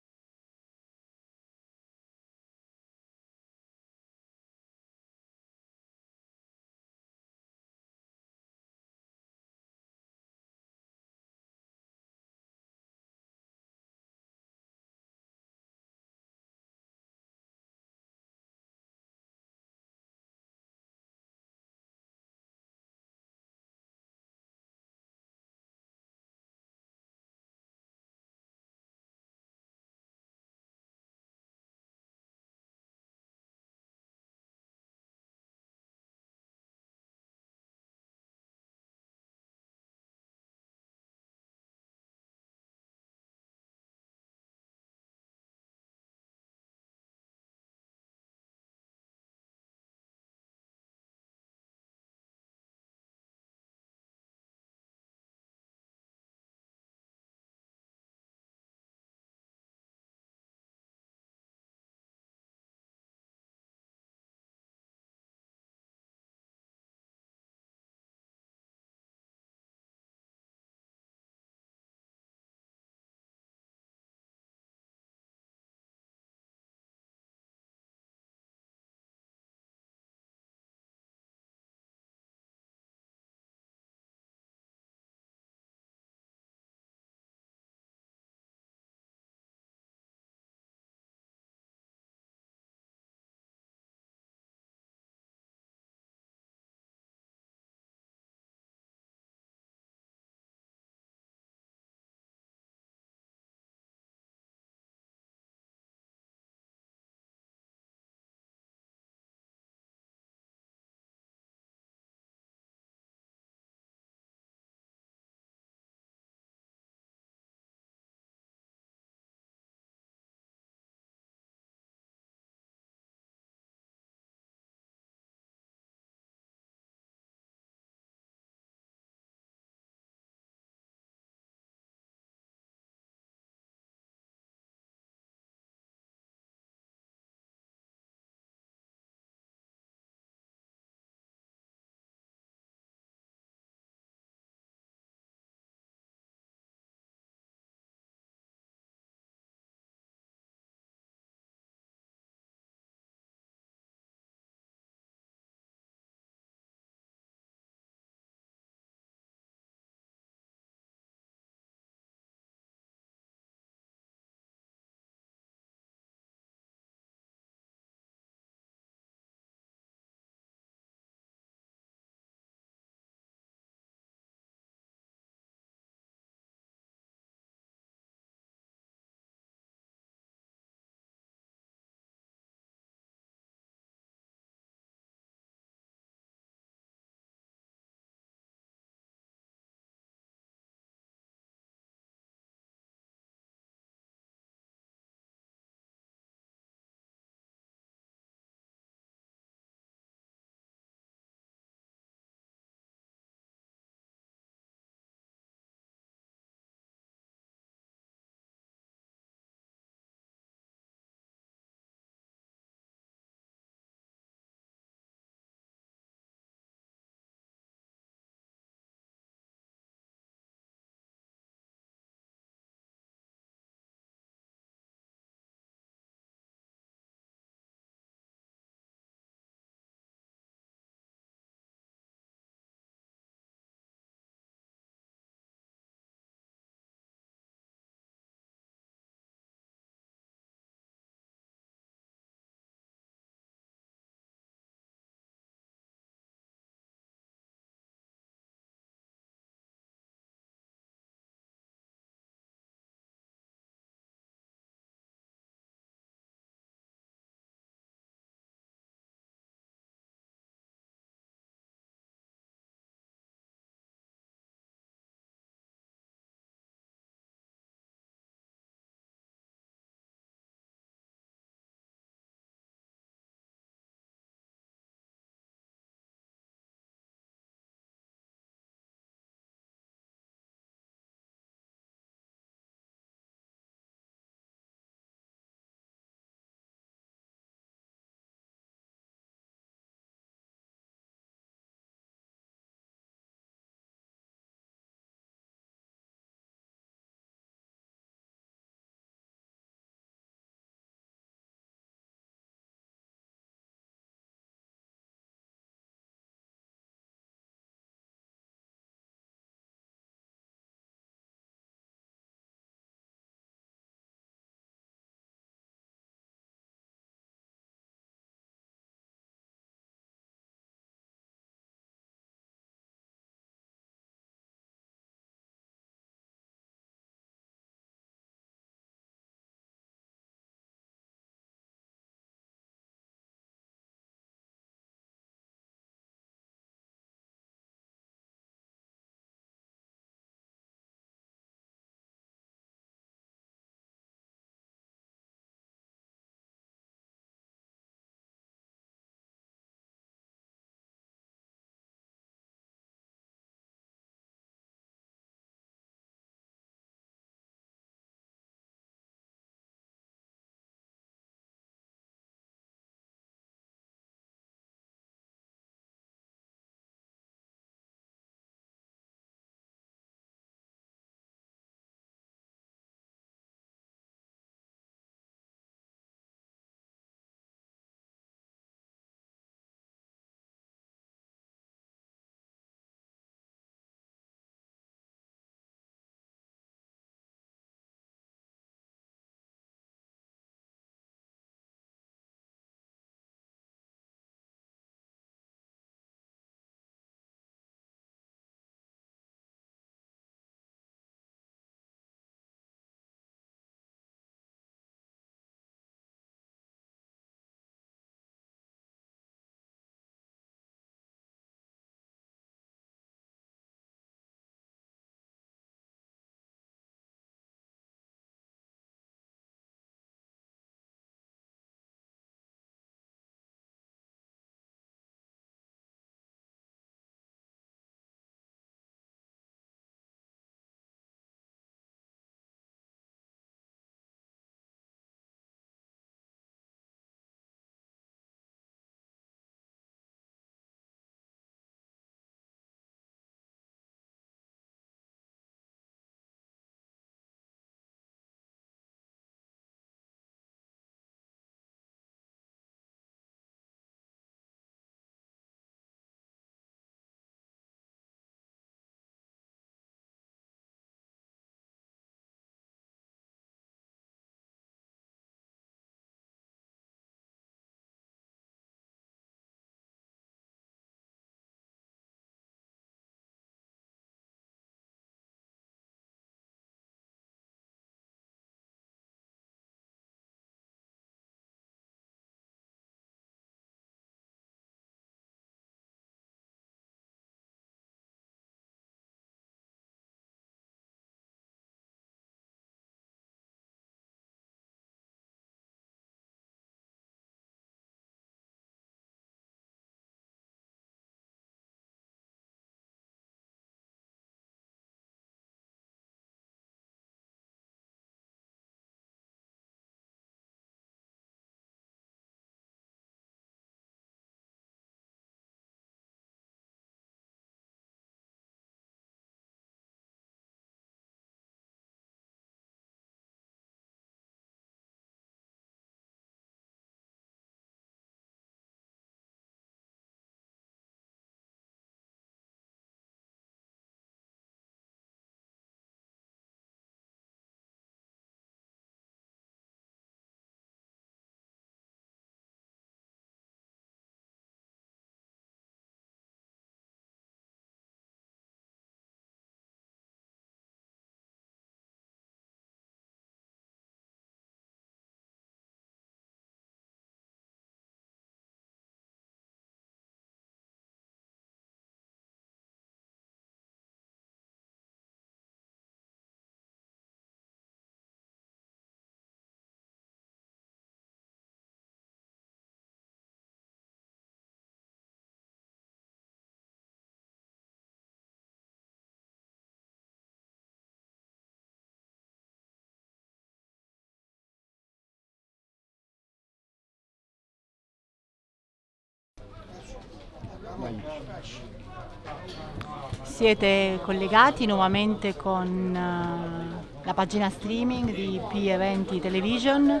Siete collegati nuovamente con uh, la pagina streaming di P Eventi Television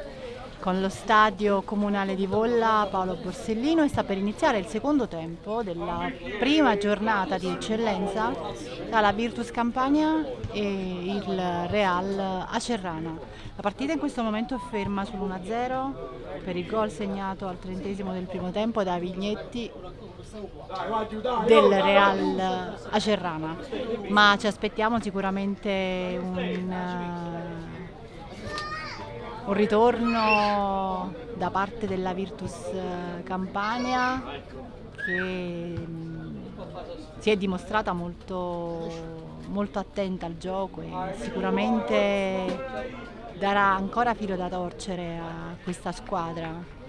con lo stadio comunale di Volla Paolo Borsellino e sta per iniziare il secondo tempo della prima giornata di eccellenza tra la Virtus Campania e il Real Acerrana. La partita in questo momento è ferma sull'1-0 per il gol segnato al trentesimo del primo tempo da Vignetti del Real Acerrana, ma ci aspettiamo sicuramente un un ritorno da parte della Virtus eh, Campania che mm, si è dimostrata molto, molto attenta al gioco e sicuramente darà ancora filo da torcere a questa squadra.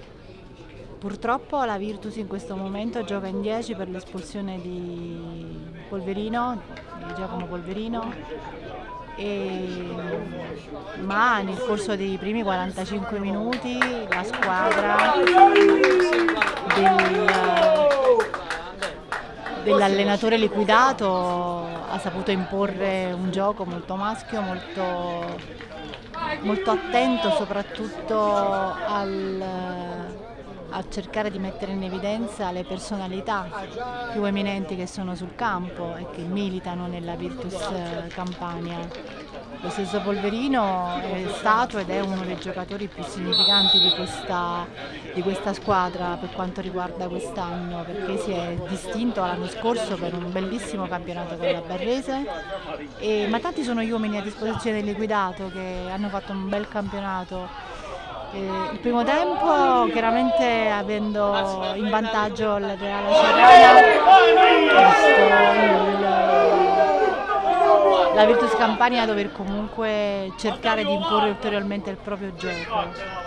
Purtroppo la Virtus in questo momento gioca in 10 per l'espulsione di Polverino, di Giacomo Polverino e, ma nel corso dei primi 45 minuti la squadra del, dell'allenatore liquidato ha saputo imporre un gioco molto maschio, molto, molto attento soprattutto al a cercare di mettere in evidenza le personalità più eminenti che sono sul campo e che militano nella Virtus eh, Campania. Lo stesso Polverino è stato ed è uno dei giocatori più significanti di questa, di questa squadra per quanto riguarda quest'anno perché si è distinto l'anno scorso per un bellissimo campionato con la Barrese e, ma tanti sono gli uomini a disposizione del liquidato che hanno fatto un bel campionato il primo tempo chiaramente avendo in vantaggio il Reale Serrana la Virtus Campania a dover comunque cercare di imporre ulteriormente il proprio gioco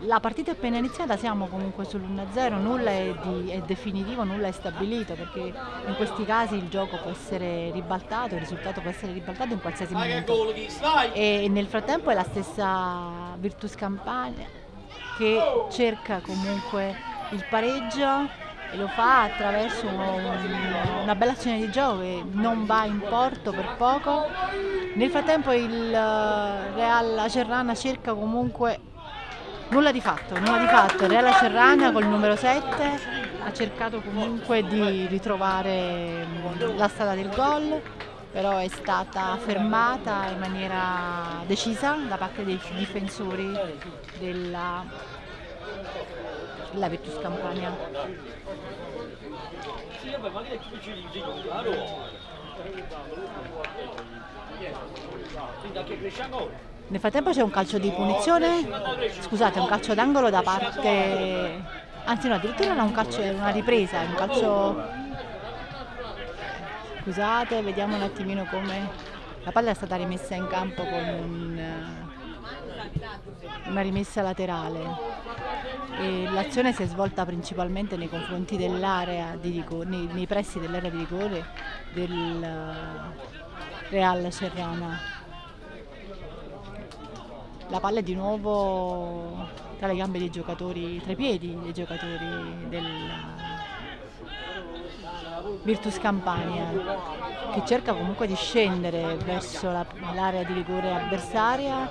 la partita è appena iniziata, siamo comunque sull'1-0, nulla è, di, è, definitivo, nulla è stabilito perché in questi casi il gioco può essere ribaltato, il risultato può essere ribaltato in qualsiasi momento. E nel frattempo è la stessa Virtus Campania che cerca comunque il pareggio e lo fa attraverso un, una bella azione di gioco che non va in porto per poco. Nel frattempo il Real Acerrana cerca comunque Nulla di fatto, nulla di fatto. Reala Serrana col numero 7 ha cercato comunque di ritrovare mm, la strada del gol, però è stata fermata in maniera decisa da parte dei difensori della, della Virtus Campania. Nel frattempo c'è un calcio di punizione, scusate, un calcio d'angolo da parte, anzi no, addirittura era un calcio, una ripresa, un calcio, scusate, vediamo un attimino come, la palla è stata rimessa in campo con un, una rimessa laterale. E l'azione si è svolta principalmente nei confronti dell'area di rigore, nei, nei pressi dell'area di rigore del Real Serrana la palla è di nuovo tra le gambe dei giocatori, tra i piedi dei giocatori del Virtus Campania che cerca comunque di scendere verso l'area di rigore avversaria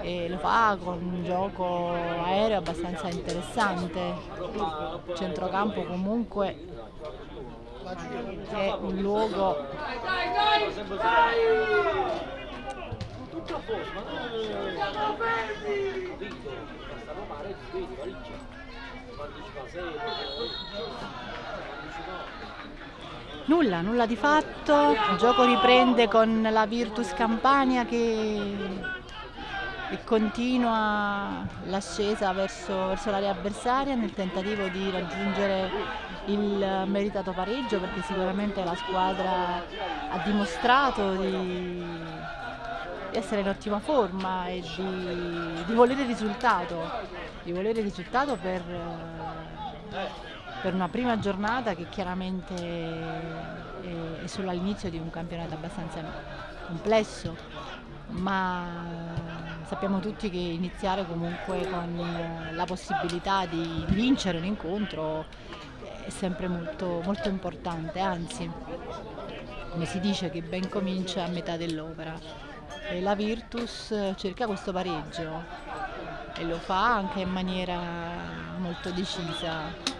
e lo fa con un gioco aereo abbastanza interessante. Centrocampo comunque è un luogo tutto a posto, ma non... Siamo fermi! Capito? Stanno male, ti vedi, Parigi. Partecipa Nulla, nulla di fatto, il gioco riprende con la Virtus Campania che, che continua l'ascesa verso, verso l'area avversaria nel tentativo di raggiungere il meritato pareggio perché sicuramente la squadra ha dimostrato di di essere in ottima forma e di, di volere risultato, di volere risultato per, per una prima giornata che chiaramente è, è solo all'inizio di un campionato abbastanza complesso, ma sappiamo tutti che iniziare comunque con la possibilità di vincere un incontro è sempre molto, molto importante, anzi come si dice che ben comincia a metà dell'opera e la Virtus cerca questo pareggio. E lo fa anche in maniera molto decisa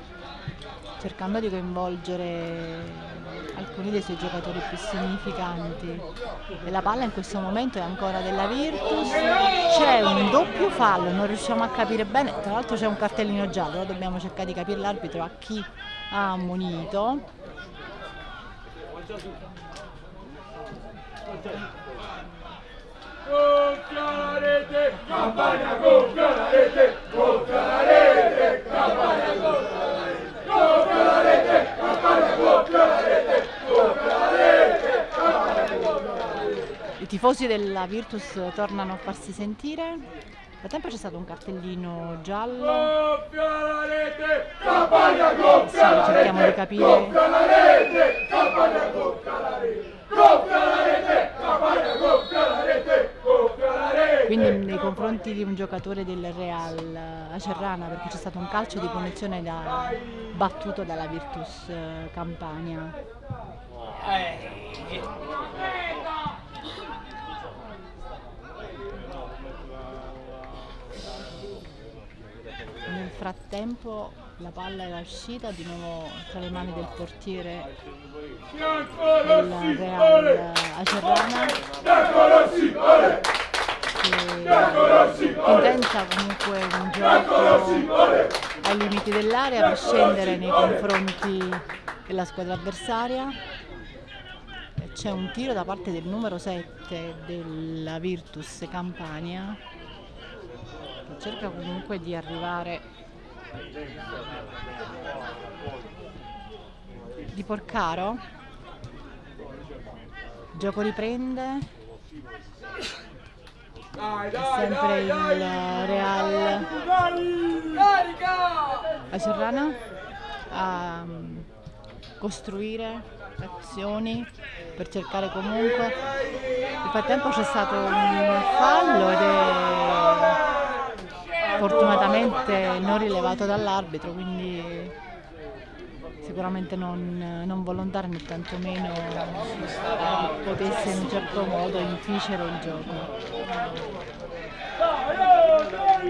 cercando di coinvolgere alcuni dei suoi giocatori più significanti. E la palla in questo momento è ancora della Virtus. C'è un doppio fallo non riusciamo a capire bene. Tra l'altro c'è un cartellino giallo dobbiamo cercare di capire l'arbitro a chi ha ammonito Gonfia la rete, campagna gonfia la rete, gonfia la rete, campagna gonfia la rete, gonfia la rete, campagna gonfia la rete, gonfia la rete, campagna gonfia la rete. I tifosi della Virtus tornano a farsi sentire. Nel frattempo c'è stato un cartellino giallo. Gonfia la rete, campagna Sì, la cerchiamo di rete, capire. gonfia la rete, campagna gonfia la rete, gonfia la rete, campagna gonfia la rete, gonfia la rete. Quindi nei confronti di un giocatore del Real Acerrana, perché c'è stato un calcio di punizione da- battuto dalla Virtus eh, Campania. Nel frattempo la palla era uscita di nuovo tra le mani del portiere del Real! Acerrana che intenta comunque un gioco ai limiti dell'area per scendere nei confronti della squadra avversaria. C'è un tiro da parte del numero 7 della Virtus Campania che cerca comunque di arrivare di Porcaro. Il gioco riprende, Dai, è sempre il Real. a Serrana a mm, costruire azioni per cercare comunque. Nel frattempo c'è stato un fallo ed è fortunatamente non rilevato dall'arbitro quindi sicuramente non, non volontario né tantomeno potesse in un certo modo inficere il gioco.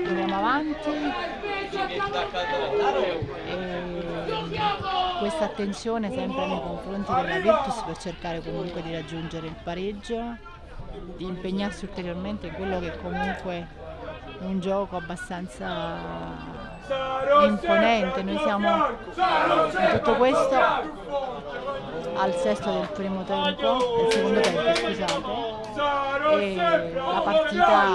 Andiamo avanti. E questa attenzione sempre nei confronti della Virtus per cercare comunque di raggiungere il pareggio, di impegnarsi ulteriormente in quello che comunque un gioco abbastanza imponente. Noi siamo in tutto questo al sesto del primo tempo, del secondo tempo scusate, e la partita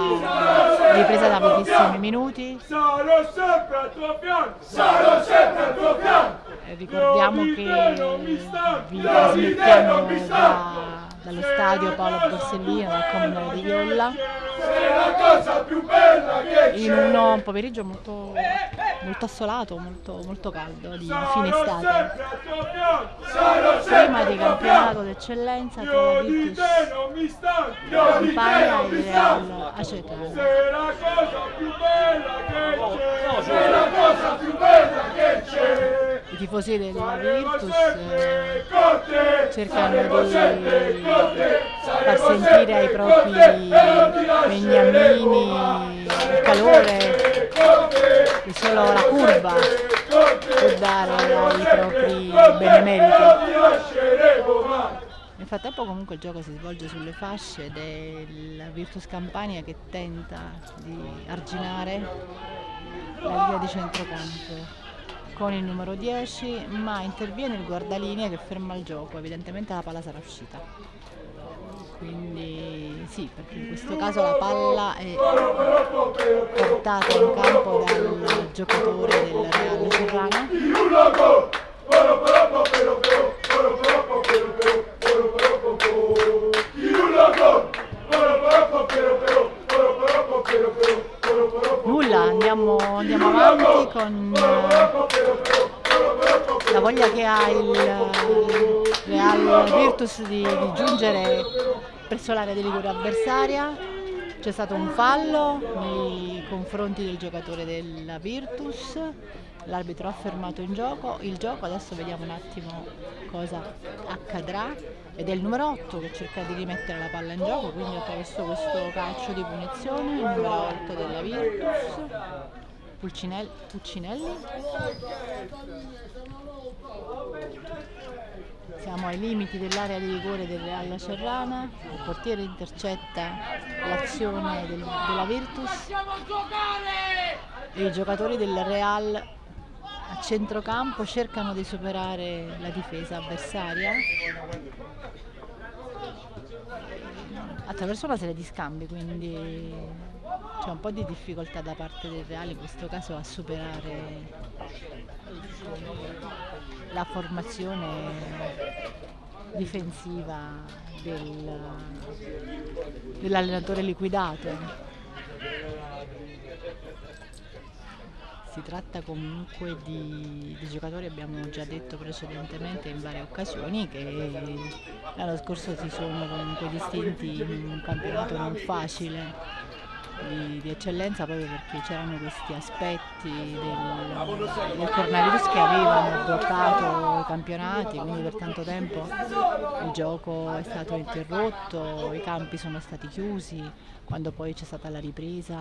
è ripresa da pochissimi minuti. Sarò sempre al tuo fianco! Sarò sempre al tuo fianco! Ricordiamo che vi trasmettiamo da- dallo stadio Paolo Borsellino, dal comunale di Violla, in un pomeriggio molto, molto assolato, molto, molto caldo, di fine estate. al sempre di al campionato d'eccellenza tra Virtus Campania e! Real Acetano. Sei la cosa più bella che c'è! Sei la cosa più bella che c'è! I tifosi della Virtus eh, cercano di! Far sentire ai propri beniamini il calore che solo la curva può dare ai propri benemeriti. Nel frattempo comunque il gioco si svolge sulle fasce la Virtus Campania che tenta di arginare la linea di centrocampo con il numero 10, ma interviene il guardalinea che ferma il gioco, evidentemente la palla sarà uscita. Quindi sì, perché in questo caso la palla è portata in campo dal giocatore del Real Serrano. Nulla, andiamo, andiamo avanti con eh, la voglia che ha il Real Virtus di, di giungere presso l'area di rigore avversaria. C'è stato un fallo nei confronti del giocatore della Virtus, l'arbitro ha fermato in gioco, il gioco, adesso vediamo un attimo cosa accadrà. Ed è il numero 8 che cerca di rimettere la palla in gioco, quindi attraverso questo calcio di punizione, il numero 8 della Virtus, Pulcinelli, Puccinelli. Siamo ai limiti dell'area di rigore del Real Cerrana, il portiere intercetta l'azione del, della Virtus. E i giocatori del Real a centrocampo cercano di superare la difesa avversaria. Attraverso una serie di scambi, quindi c'è un po' di difficoltà da parte del Real in questo caso a superare la formazione difensiva del, dell'allenatore liquidato. Si tratta comunque di, di, giocatori, abbiamo già detto precedentemente in varie occasioni, che l'anno scorso si sono comunque distinti in un campionato non facile di, di eccellenza proprio perché c'erano questi aspetti del, del coronavirus che avevano bloccato i campionati, quindi per tanto tempo il gioco è stato interrotto, i campi sono stati chiusi, quando poi c'è stata la ripresa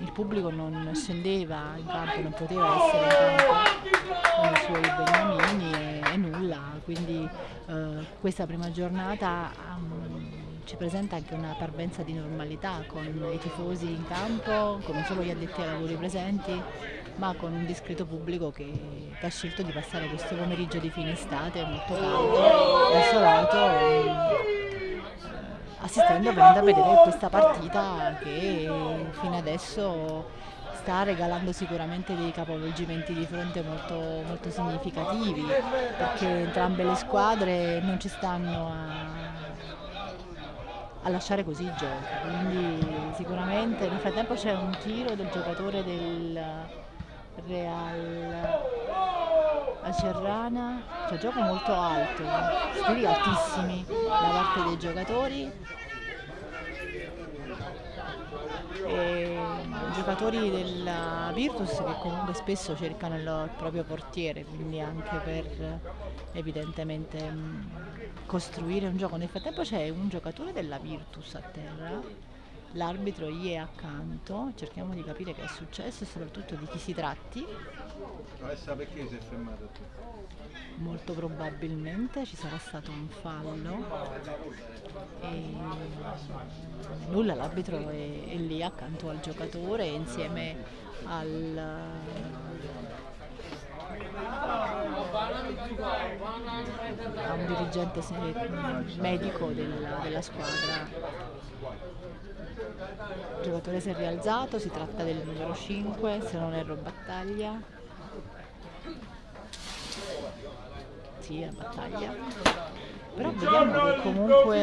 il pubblico non scendeva in campo, non poteva essere in campo con i suoi beniamini e, e nulla, quindi eh, questa prima giornata um, ci presenta anche una parvenza di normalità con i tifosi in campo, non solo gli addetti ai lavori presenti, ma con un discreto pubblico che, che ha scelto di passare questo pomeriggio di fine estate molto caldo, desolato, eh, assistendo a vedere questa partita che fino adesso sta regalando sicuramente dei capovolgimenti di fronte molto, molto significativi perché entrambe le squadre non ci stanno a a lasciare così il gioco. Quindi sicuramente nel frattempo c'è un tiro del giocatore del Real Acerrana, cioè gioco molto alto, stili altissimi da parte dei giocatori. E giocatori della Virtus che comunque spesso cercano il proprio portiere, quindi anche per evidentemente costruire un gioco. Nel frattempo c'è un giocatore della Virtus a terra, l'arbitro gli è accanto, cerchiamo di capire che è successo e soprattutto di chi si tratti. Adesso perché si è fermato Molto probabilmente ci sarà stato un fallo e nulla, l'arbitro è, è lì accanto al giocatore insieme al a un dirigente medico della, della squadra. Il giocatore si è rialzato, si tratta del numero 5, se non erro battaglia. Sì, è battaglia. Però vediamo che comunque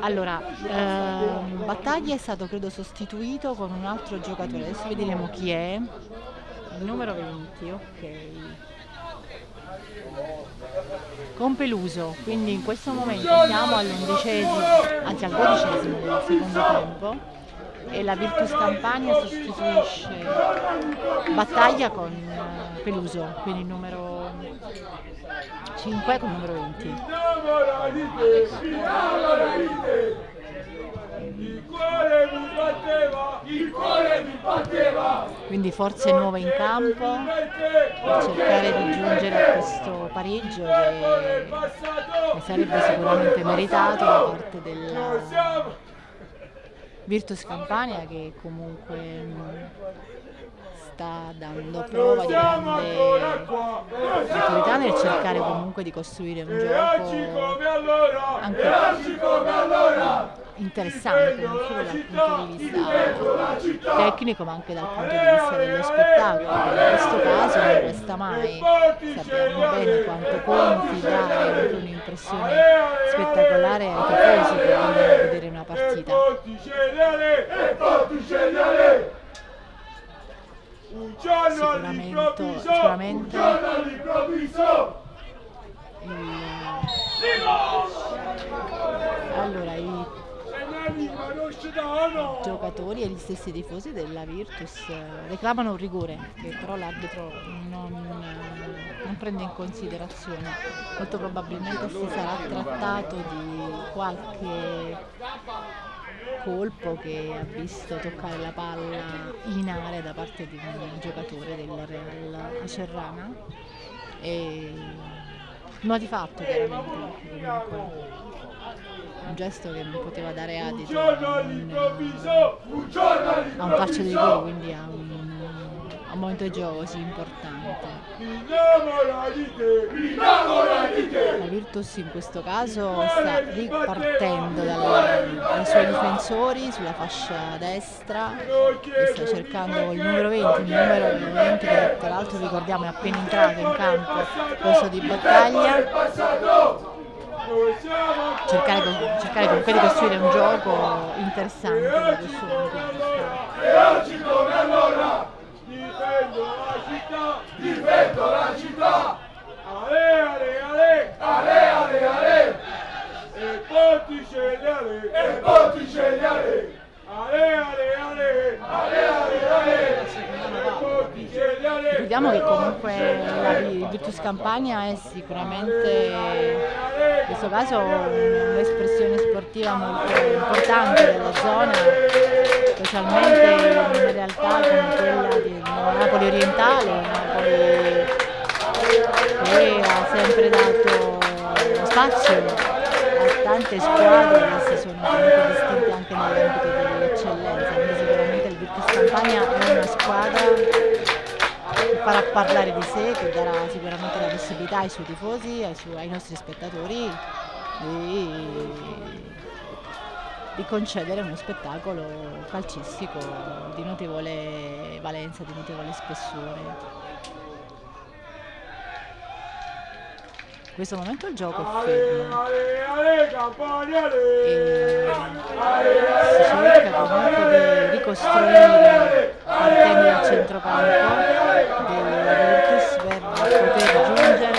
allora, ehm, Battaglia è stato credo sostituito con un altro giocatore, adesso vedremo chi è. Il numero 20, ok. Con Peluso, quindi in questo momento siamo all'undicesimo, anzi al dodicesimo del secondo tempo e la Virtus Campania sostituisce Battaglia con eh, Peluso, quindi il numero 5 con il numero 20. Il cuore mi batteva, il cuore mi batteva. Quindi forze nuove in campo per cercare di giungere a questo pareggio che, che sarebbe sicuramente meritato da parte della Virtus Campania che comunque sta dando prova di grande maturità nel cercare comunque di costruire un gioco anche interessante solo dal punto di vista tecnico ma anche dal punto di vista dello spettacolo in questo caso non resta mai. Sappiamo bene quanto conti dare un'impressione spettacolare ai tifosi che vengono a vedere una partita! Sicuramente all'improvviso! Il... Allora, i danno! giocatori e gli stessi tifosi della Virtus eh, reclamano un rigore che però l'arbitro non, eh, non prende in considerazione. Molto probabilmente si sarà trattato di qualche colpo che ha visto toccare la palla in area da parte di un giocatore del Real Acerrana e ha di fatto chiaramente comunque un gesto che non poteva dare adito a un, a calcio di all'improvviso! quindi a un, a un momento di gioco così importante. La Virtus in questo caso sta ripartendo dai suoi difensori sulla fascia destra e sta cercando il numero 20, il numero 20 che tra l'altro ricordiamo è appena entrato in campo corso di battaglia. Cercare, cercare comunque di costruire un gioco interessante da questo punto di vista. E difendo la città, difendo la città. Ale, ale, ale, ale, ale, ale. E Ponticelli ale, e Ponticelli ale. Ricordiamo che comunque la Vi- Virtus Campania è sicuramente in questo caso un'espressione sportiva molto importante della zona, specialmente in realtà come quella del Napoli orientale, Napoli che ha sempre dato spazio a tante squadre che si sono comunque distinte anche nell'ambito dell'eccellenza, quindi sicuramente il Campania è una squadra che farà parlare di sé, che darà sicuramente la possibilità ai suoi tifosi, ai, su- ai nostri spettatori di, di concedere uno spettacolo calcistico di notevole valenza, di notevole spessore. In questo momento il gioco è fermo e si cerca ricostruire partendo dal centrocampo della Virtus per poter giungere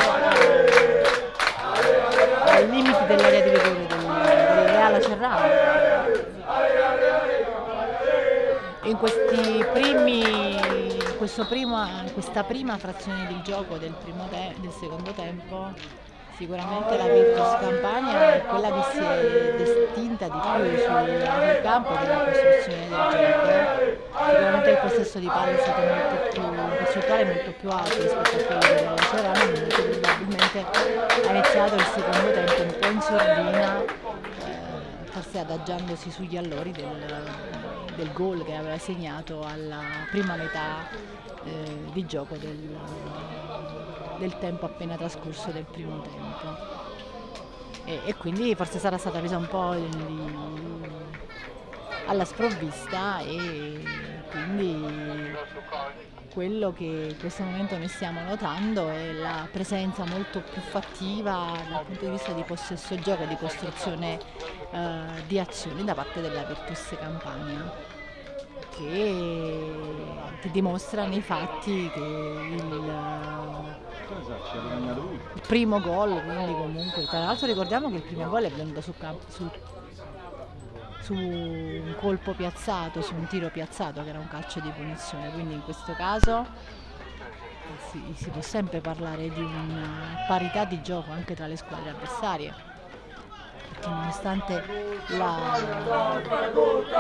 ai limiti dell'area di rigore del, del Real Cerrano. In questi primi, questo primo- in questa prima frazione di gioco del, del secondo tempo sicuramente la Virtus Campania è quella che si è distinta di più sul, campo della costruzione del gioco. Sicuramente il possesso di palla è stato molto più in percentuale molto più alto rispetto a quello della Cerama, molto probabilmente ha iniziato il secondo tempo un po' in sordina, eh, forse adagiandosi sugli allori del, del gol che aveva segnato alla prima metà eh, di gioco del, del tempo appena trascorso del primo tempo. E, e quindi forse sarà stata presa un po' di- alla sprovvista e quindi quello che in questo momento noi stiamo notando è la presenza molto più fattiva dal punto di vista di possesso gioco e di costruzione eh, di azioni da parte della Virtus Campania che, che dimostra nei fatti che il, il primo gol, quindi comunque, tra l'altro ricordiamo che il primo gol è venuto su, su- su un colpo piazzato, su un tiro piazzato che era un calcio di punizione, quindi in questo caso si, si può sempre parlare di una parità di gioco anche tra le squadre avversarie, perché nonostante la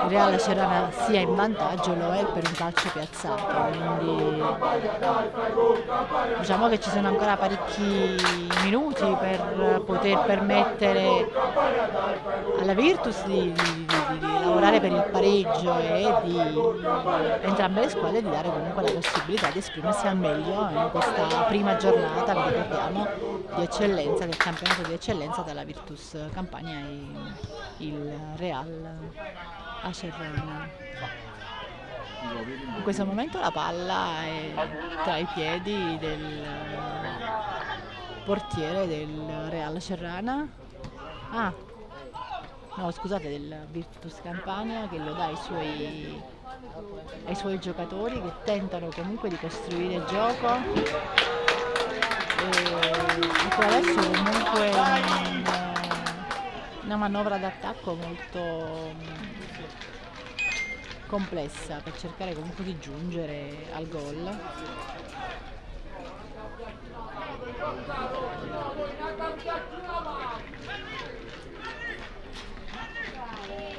il Real Cerana sia in vantaggio lo è per un calcio piazzato, quindi diciamo che ci sono ancora parecchi minuti per poter permettere alla Virtus di, di- di- di lavorare per il pareggio e di entrambe le squadre di dare comunque la possibilità di esprimersi al meglio in questa prima giornata, vi ricordiamo, di eccellenza, del campionato di eccellenza tra la Virtus Campania e il Real Acerrana. In questo momento la palla è tra i piedi del portiere del Real Cerrana. Ah, no scusate, del Virtus Campania che lo dà ai suoi, ai suoi giocatori che tentano comunque di costruire il gioco. E, per adesso comunque non, una manovra d'attacco molto mm, complessa per cercare comunque di giungere al gol.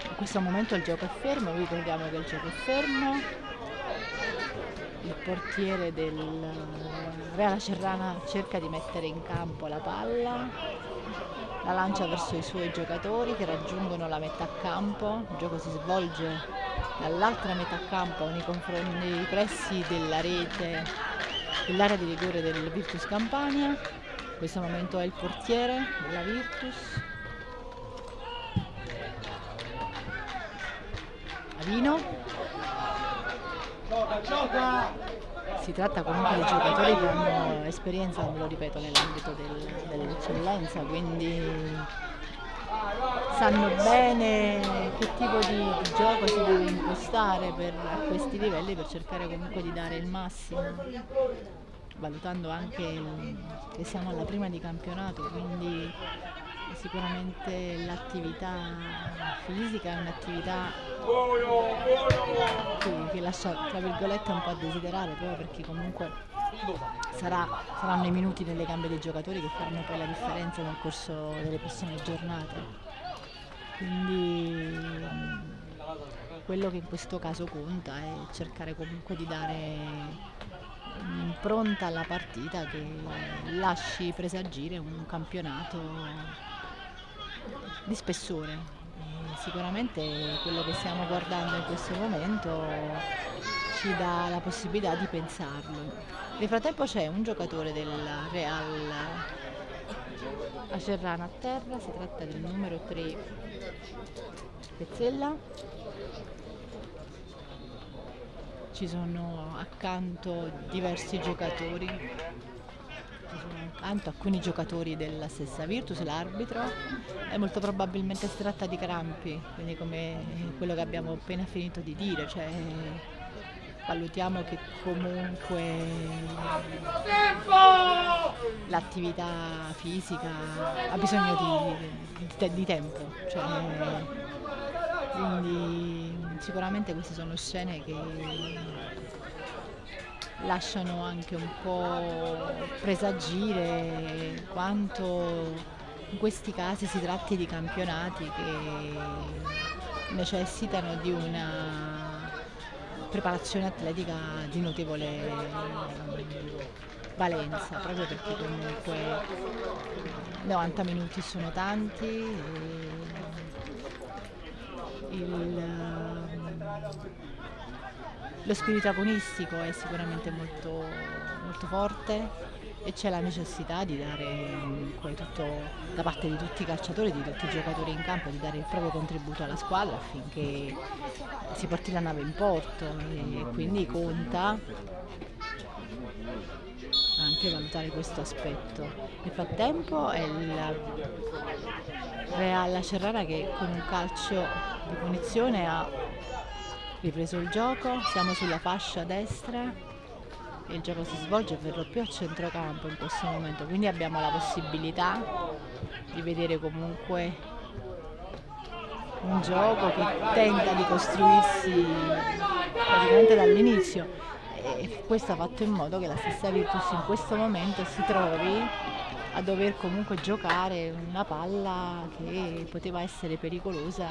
In questo momento il gioco è fermo, vi ricordiamo che il gioco è fermo. Il portiere del Reala Cerrana cerca di mettere in campo la palla, la lancia verso i suoi giocatori che raggiungono la metà campo, il gioco si svolge dall'altra metà campo nei, nei pressi della rete dell'area di rigore del Virtus Campania. In questo momento è il portiere della Virtus. Avino. Gioca, gioca! Si tratta comunque di giocatori che hanno esperienza, ve lo ripeto, nell'ambito del, dell'eccellenza, quindi sanno bene che tipo di, gioco si deve impostare per, a questi livelli per cercare comunque di dare il massimo, valutando anche che siamo alla prima di campionato, quindi sicuramente l'attività fisica è un'attività che, che lascia tra virgolette un po' a desiderare proprio perché comunque sarà- saranno i minuti nelle gambe dei giocatori che faranno poi la differenza nel corso delle prossime giornate. Quindi mh, quello che in questo caso conta è cercare comunque di dare un'impronta alla partita che lasci presagire un campionato di spessore. Sicuramente quello che stiamo guardando in questo momento ci dà la possibilità di pensarlo. Nel frattempo c'è un giocatore del Real Acerrana a terra, si tratta del numero 3 Pezzella. Ci sono accanto diversi giocatori, accanto alcuni giocatori della stessa Virtus, l'arbitro, e molto probabilmente si tratta di crampi, quindi come quello che abbiamo appena finito di dire, cioè valutiamo che comunque l'attività fisica ha bisogno di, di di tempo, cioè, quindi sicuramente queste sono scene che lasciano anche un po' presagire quanto in questi casi si tratti di campionati che necessitano di una preparazione atletica di notevole valenza, proprio perché comunque 90 minuti sono tanti. il, lo spirito agonistico è sicuramente molto, molto forte e c'è la necessità di dare comunque tutto, da parte di tutti i calciatori, di tutti i giocatori in campo, di dare il proprio contributo alla squadra affinché si porti la nave in porto e quindi conta anche valutare questo aspetto. Nel frattempo è il Real Cerrara che con un calcio di punizione ha ripreso il gioco, siamo sulla fascia destra. E il gioco si svolge per lo più a centrocampo in questo momento, quindi abbiamo la possibilità di vedere comunque un gioco che tenta di costruirsi praticamente dall'inizio. E questo ha fatto in modo che la stessa Virtus in questo momento si trovi a dover comunque giocare una palla che poteva essere pericolosa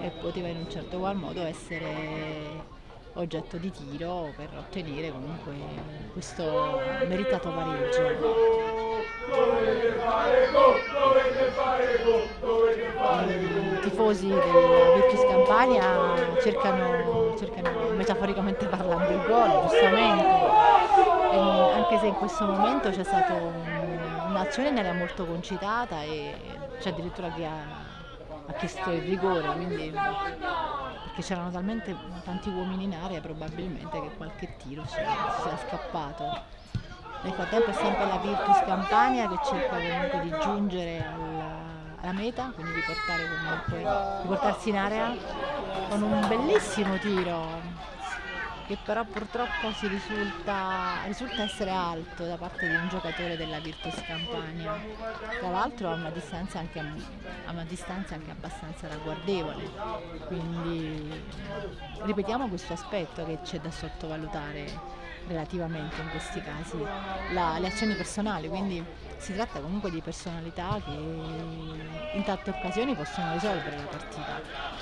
e poteva in un certo qual modo essere oggetto di tiro per ottenere comunque questo meritato pareggio. I tifosi del Virtus Campania cercano, cercano metaforicamente parlando il gol, giustamente, E anche se in questo momento c'è stata un- un'azione in area molto concitata e c'è addirittura chi ha, ha chiesto il rigore, quindi perché c'erano talmente tanti uomini in area probabilmente che qualche tiro ci sia scappato. Nel frattempo è sempre la Virtus Campania che cerca comunque di giungere alla, alla meta, quindi di, comunque, di portarsi in area con un bellissimo tiro che però purtroppo si risulta, risulta essere alto da parte di un giocatore della Virtus Campania. Tra l'altro a una distanza anche, a una distanza anche abbastanza ragguardevole, quindi ripetiamo questo aspetto che c'è da sottovalutare relativamente in questi casi la, le azioni personali, quindi si tratta comunque di personalità che in tante occasioni possono risolvere la partita,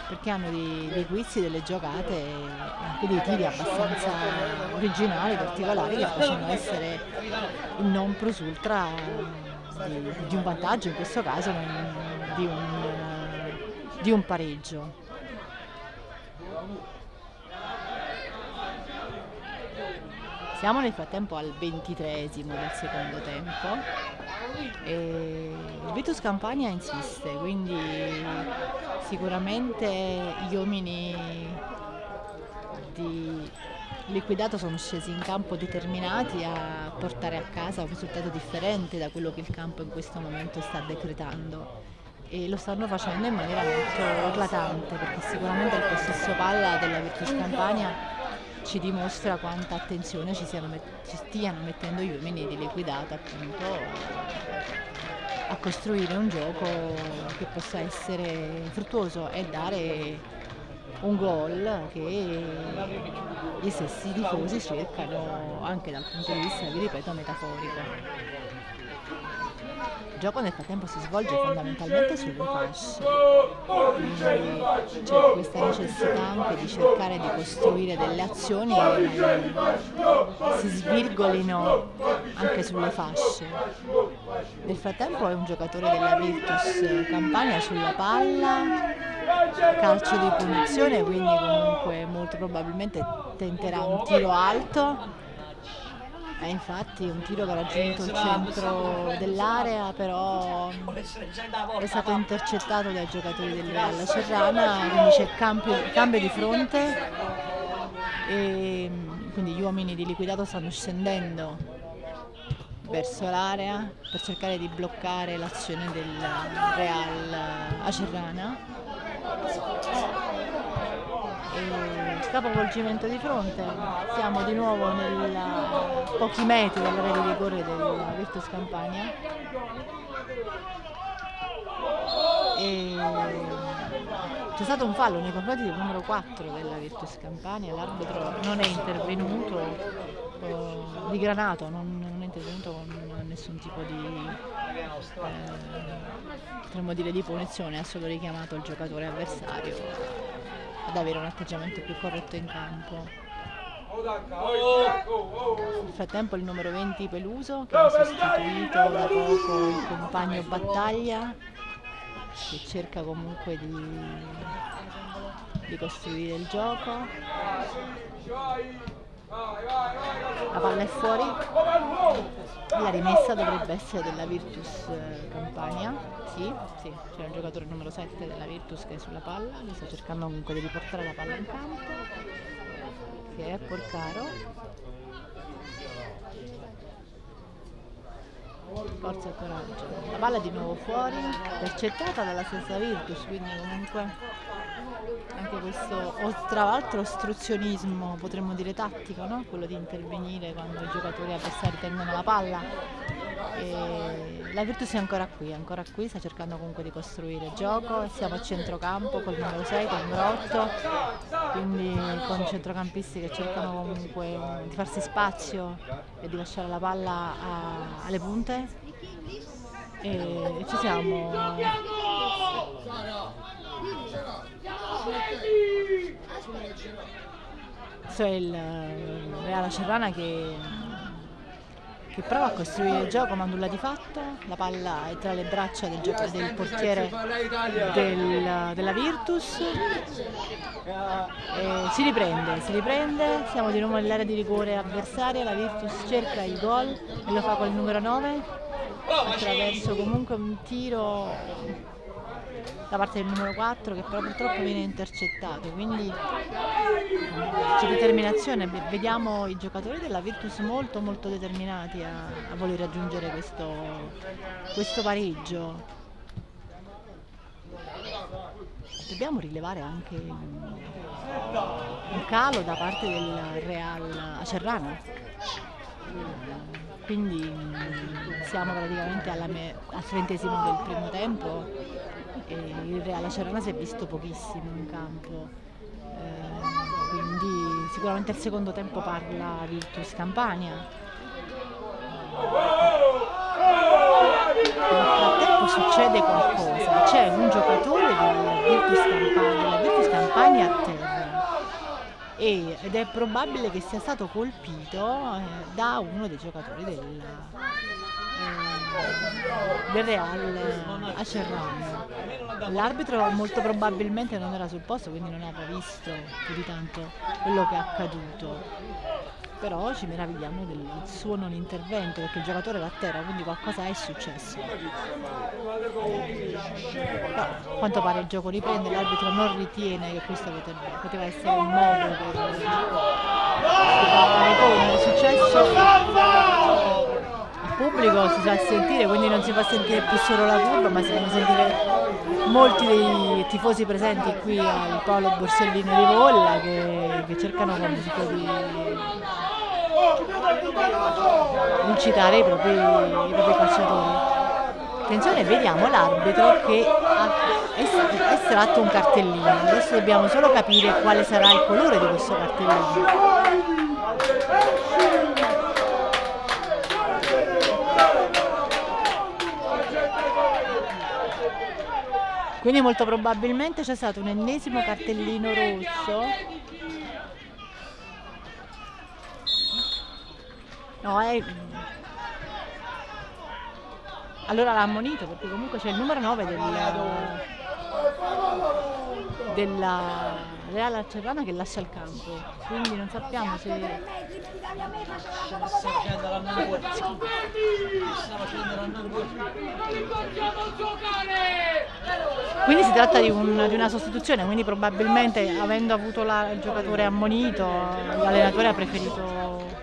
perché hanno dei, dei guizzi, delle giocate e dei tiri abbastanza originali, particolari, che possono essere il non plus ultra di, di un vantaggio, in questo caso di un, di un pareggio. Siamo nel frattempo al ventitresimo del secondo tempo e il Vitus Campania insiste, quindi sicuramente gli uomini di Liquidato sono scesi in campo determinati a portare a casa un risultato differente da quello che il campo in questo momento sta decretando. E lo stanno facendo in maniera molto eclatante perché sicuramente il possesso palla della Virtus Campania ci dimostra quanta attenzione ci, ci stiano mettendo gli uomini di liquidata appunto a costruire un gioco che possa essere fruttuoso e dare un gol che gli stessi tifosi cercano anche dal punto di vista, vi ripeto, metaforico. Il gioco nel frattempo si svolge fondamentalmente sulle fasce, quindi c'è questa necessità anche di cercare di costruire delle azioni che si svirgolino anche sulle fasce. Nel frattempo è un giocatore della Virtus Campania sulla palla, calcio di punizione, quindi comunque molto probabilmente tenterà un tiro alto eh, infatti un tiro che ha raggiunto il centro dell'area però è stato intercettato dai giocatori del Real Serrana, quindi c'è cambio, di fronte e quindi gli uomini di liquidato stanno scendendo verso l'area per cercare di bloccare l'azione del Real Acerrana e capovolgimento di fronte siamo di nuovo a pochi metri dall'area di rigore del Virtus Campania. C'è stato un fallo nei confronti del numero 4 della Virtus Campania l'arbitro non è intervenuto eh, di granato non, non, è intervenuto con nessun tipo di eh, dire di punizione ha solo richiamato il giocatore avversario ad avere un atteggiamento più corretto in campo. Nel frattempo il numero 20 Peluso che ha sostituito da poco il compagno Battaglia che cerca comunque di, di costruire il gioco. La palla è fuori, la rimessa dovrebbe essere della Virtus eh, Campania sì, sì, c'è il giocatore numero 7 della Virtus che è sulla palla, lui sta cercando comunque di riportare la palla in campo, che è Porcaro. Forza e coraggio. La palla è di nuovo fuori, intercettata dalla stessa Virtus, quindi comunque anche questo, tra l'altro ostruzionismo, potremmo dire tattico, no? quello di intervenire quando i giocatori avversari tengono la palla. E la Virtus è ancora qui, ancora qui, sta cercando comunque di costruire gioco, siamo a centrocampo col numero 6, col numero 8, quindi con centrocampisti che cercano comunque di farsi spazio e di lasciare la palla a, alle punte. E ci siamo questo è il Reala Cerrana che che prova a costruire il gioco ma nulla di fatto, la palla è tra le braccia del, del portiere del, della Virtus, e si riprende, si riprende, siamo di nuovo nell'area di rigore avversaria, la Virtus cerca il gol e lo fa con il numero 9 attraverso comunque un tiro da parte del numero 4 che però purtroppo viene intercettato. Quindi c'è determinazione vediamo i giocatori della Virtus molto molto determinati a, a voler raggiungere questo, questo pareggio. Dobbiamo rilevare anche un calo da parte del Real Acerrana. Quindi siamo praticamente al trentesimo del primo tempo e il Real Acerrana si è visto pochissimo in campo. Eh, quindi sicuramente il secondo tempo parla Virtus Campania. Nel frattempo succede qualcosa, c'è un giocatore del Virtus Campania, della Virtus Campania a terra e- ed è probabile che sia stato colpito eh, da uno dei giocatori del, eh, del Real Acerrano. L'arbitro molto probabilmente non era sul posto, quindi non aveva visto più di tanto quello che è accaduto. Però ci meravigliamo del suo non intervento perché il giocatore era a terra, quindi qualcosa è successo. A quanto pare il gioco riprende, l'arbitro non ritiene che questo poteva, essere un modo per spiegare come è successo il pubblico si fa sentire, quindi non si fa sentire più solo la curva, ma si fanno sentire molti dei tifosi presenti qui al Paolo Borsellino di Volla che, che cercano comunque di, incitare i propri, i propri calciatori. Attenzione, vediamo l'arbitro che ha es- estratto un cartellino. Adesso dobbiamo solo capire quale sarà il colore di questo cartellino. Quindi molto probabilmente c'è stato un ennesimo cartellino rosso. No, è... Allora l'ha ammonito perché comunque c'è il numero 9 del, della Real Acerrana che lascia il campo. Quindi non sappiamo se... Quindi si tratta di, un- di una sostituzione, quindi probabilmente avendo avuto la- il giocatore ammonito, l'allenatore ha preferito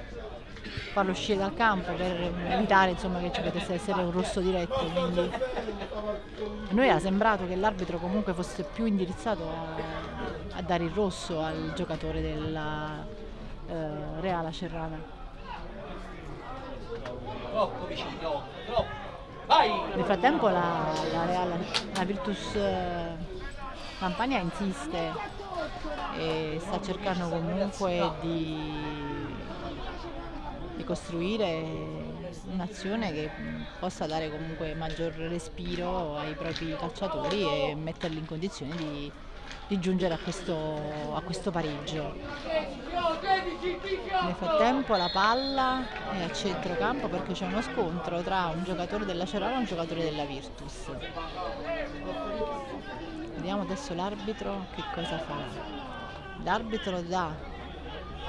farlo uscire dal campo per evitare insomma, che ci potesse essere un rosso diretto. Quindi a noi era sembrato che l'arbitro comunque fosse più indirizzato a, a dare il rosso al giocatore della eh, Reala Cerrana. Troppo vicino, troppo. Vai! Nel frattempo la, la, Real, la Virtus eh, Campania insiste e sta cercando comunque di, di costruire un'azione che possa dare comunque maggior respiro ai propri calciatori e metterli in condizione di, di giungere a questo, a questo pareggio. Nel frattempo la palla è a centrocampo perché c'è uno scontro tra un giocatore della Cerana e un giocatore della Virtus. Vediamo adesso l'arbitro che cosa fa. L'arbitro dà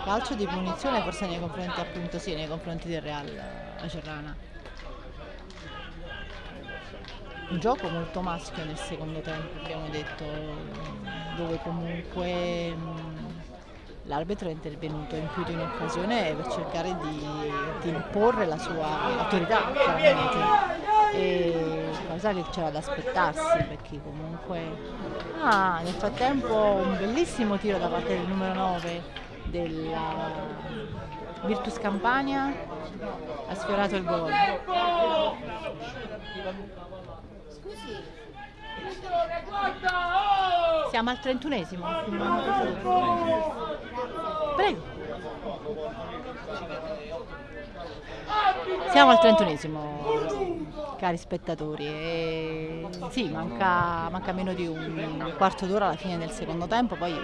calcio di punizione forse nei confronti appunto sì, nei confronti del Real Acerrana. Un gioco molto maschio nel secondo tempo, abbiamo detto, dove comunque mh, l'arbitro è intervenuto in più di un'occasione per cercare di, di imporre la sua autorità. E cosa che c'era da aspettarsi, perché comunque... Ah, nel frattempo un bellissimo tiro da parte del numero 9 della Virtus Campania ha sfiorato il gol. Siamo al trentunesimo. Prego. Siamo al trentunesimo, cari spettatori. E sì, manca, manca meno di un quarto d'ora alla fine del secondo tempo, poi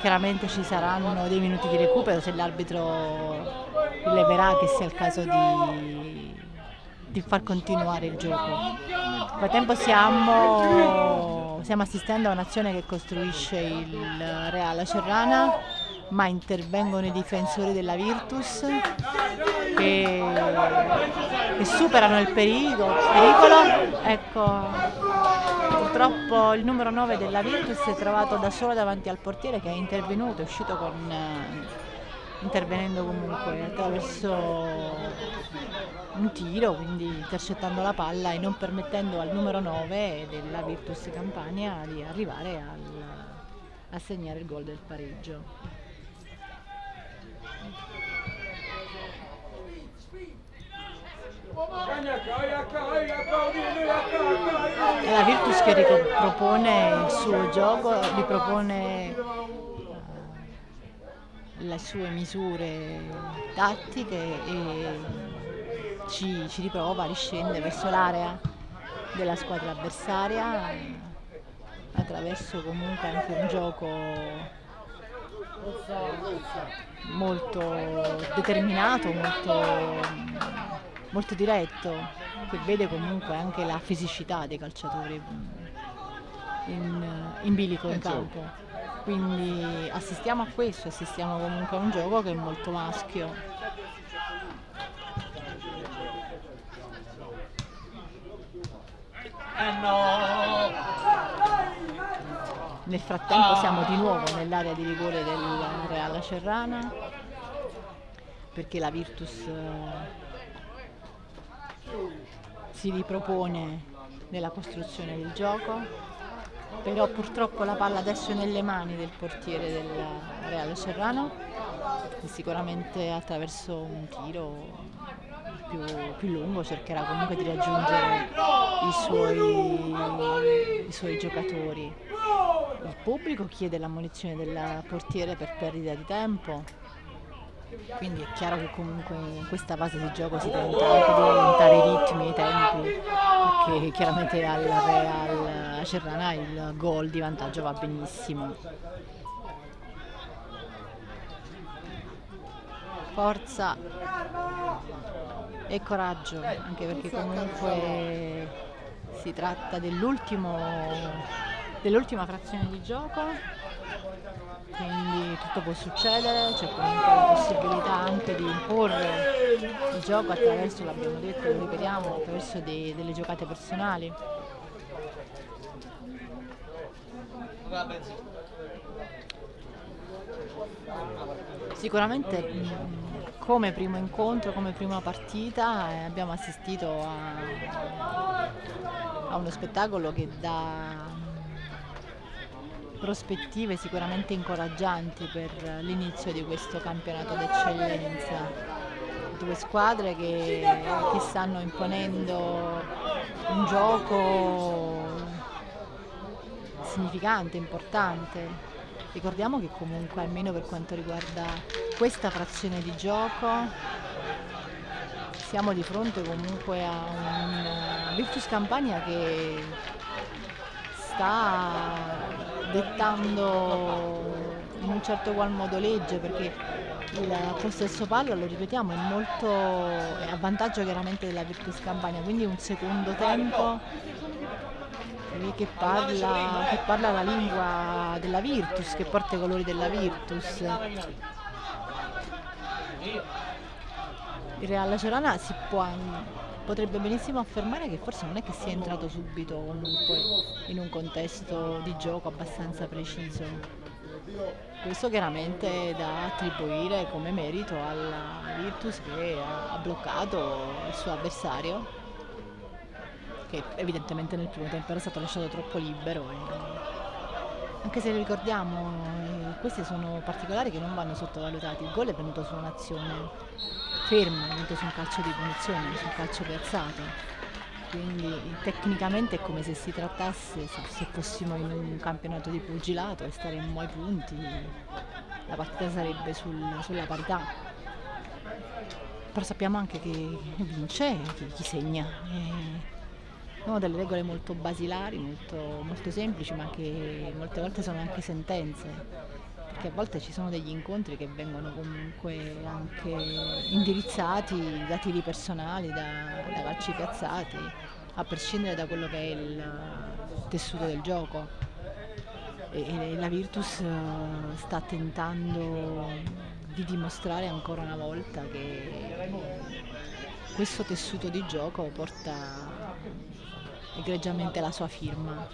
chiaramente ci saranno dei minuti di recupero se l'arbitro rileverà che sia il caso di, di far continuare il gioco. Nel frattempo siamo, stiamo assistendo a un'azione che costruisce il Real Acerrana, ma intervengono i difensori della Virtus che, che superano il pericolo. pericolo. Ecco, purtroppo il numero 9 della Virtus si è trovato da solo davanti al portiere che è intervenuto, è uscito con, eh, intervenendo comunque attraverso un tiro, quindi intercettando la palla e non permettendo al numero 9 della Virtus Campania di arrivare al- a segnare il gol del pareggio. La Virtus che ripropone il suo gioco, ripropone eh, le sue misure tattiche e ci, ci riprova, riscende verso l'area della squadra avversaria attraverso comunque anche un gioco molto determinato, molto, molto diretto, che vede comunque anche la fisicità dei calciatori in, in bilico in campo. Quindi assistiamo a questo, assistiamo comunque a un gioco che è molto maschio. Eh no! Nel frattempo siamo di nuovo nell'area di rigore del Real Cerrana perché la Virtus eh, si ripropone nella costruzione del gioco però purtroppo la palla adesso è nelle mani del portiere del Real Serrano e sicuramente attraverso un tiro più, più lungo cercherà comunque di raggiungere i suoi, i suoi giocatori. Il pubblico chiede l'ammonizione del portiere per perdita di tempo, quindi è chiaro che comunque in questa fase di gioco si tenta anche di aumentare i ritmi, i tempi, perché chiaramente al Real Cerrana il gol di vantaggio va benissimo. Forza e coraggio, anche perché comunque si tratta dell'ultimo dell'ultima frazione di gioco quindi tutto può succedere, c'è comunque la possibilità anche di imporre il gioco attraverso, l'abbiamo detto, lo ripetiamo, attraverso dei, delle giocate personali. Sicuramente come primo incontro, come prima partita eh, abbiamo assistito a, a uno spettacolo che dà prospettive sicuramente incoraggianti per l'inizio di questo campionato d'eccellenza. Due squadre che, che stanno imponendo un gioco significante, importante. Ricordiamo che comunque almeno per quanto riguarda questa frazione di gioco siamo di fronte comunque a un Virtus Campania che sta dettando in un certo qual modo legge perché il possesso palla, lo ripetiamo, è molto è a vantaggio chiaramente della Virtus Campania, quindi un secondo tempo che parla, che parla la lingua della Virtus, che porta i colori della Virtus. Il Real Cerana si può potrebbe benissimo affermare che forse non è che sia entrato subito comunque in un contesto di gioco abbastanza preciso. Questo chiaramente da attribuire come merito alla Virtus che ha bloccato il suo avversario, che evidentemente nel primo tempo era stato lasciato troppo libero. Anche se ricordiamo, eh, questi sono particolari che non vanno sottovalutati. Il gol è venuto su un'azione fermo, venuto su un calcio di punizione, su un calcio piazzato. Quindi tecnicamente è come se si trattasse, se, fossimo in un campionato di pugilato e staremmo ai punti, la partita sarebbe sul, sulla parità. Però sappiamo anche che vince chi, chi segna. E sono delle regole molto basilari, molto, molto semplici, ma che molte volte sono anche sentenze perché a volte ci sono degli incontri che vengono comunque anche indirizzati da tiri personali, da, da calci piazzati, a prescindere da quello che è il tessuto del gioco. E, la Virtus eh, sta tentando di dimostrare ancora una volta che questo tessuto di gioco porta egregiamente la sua firma.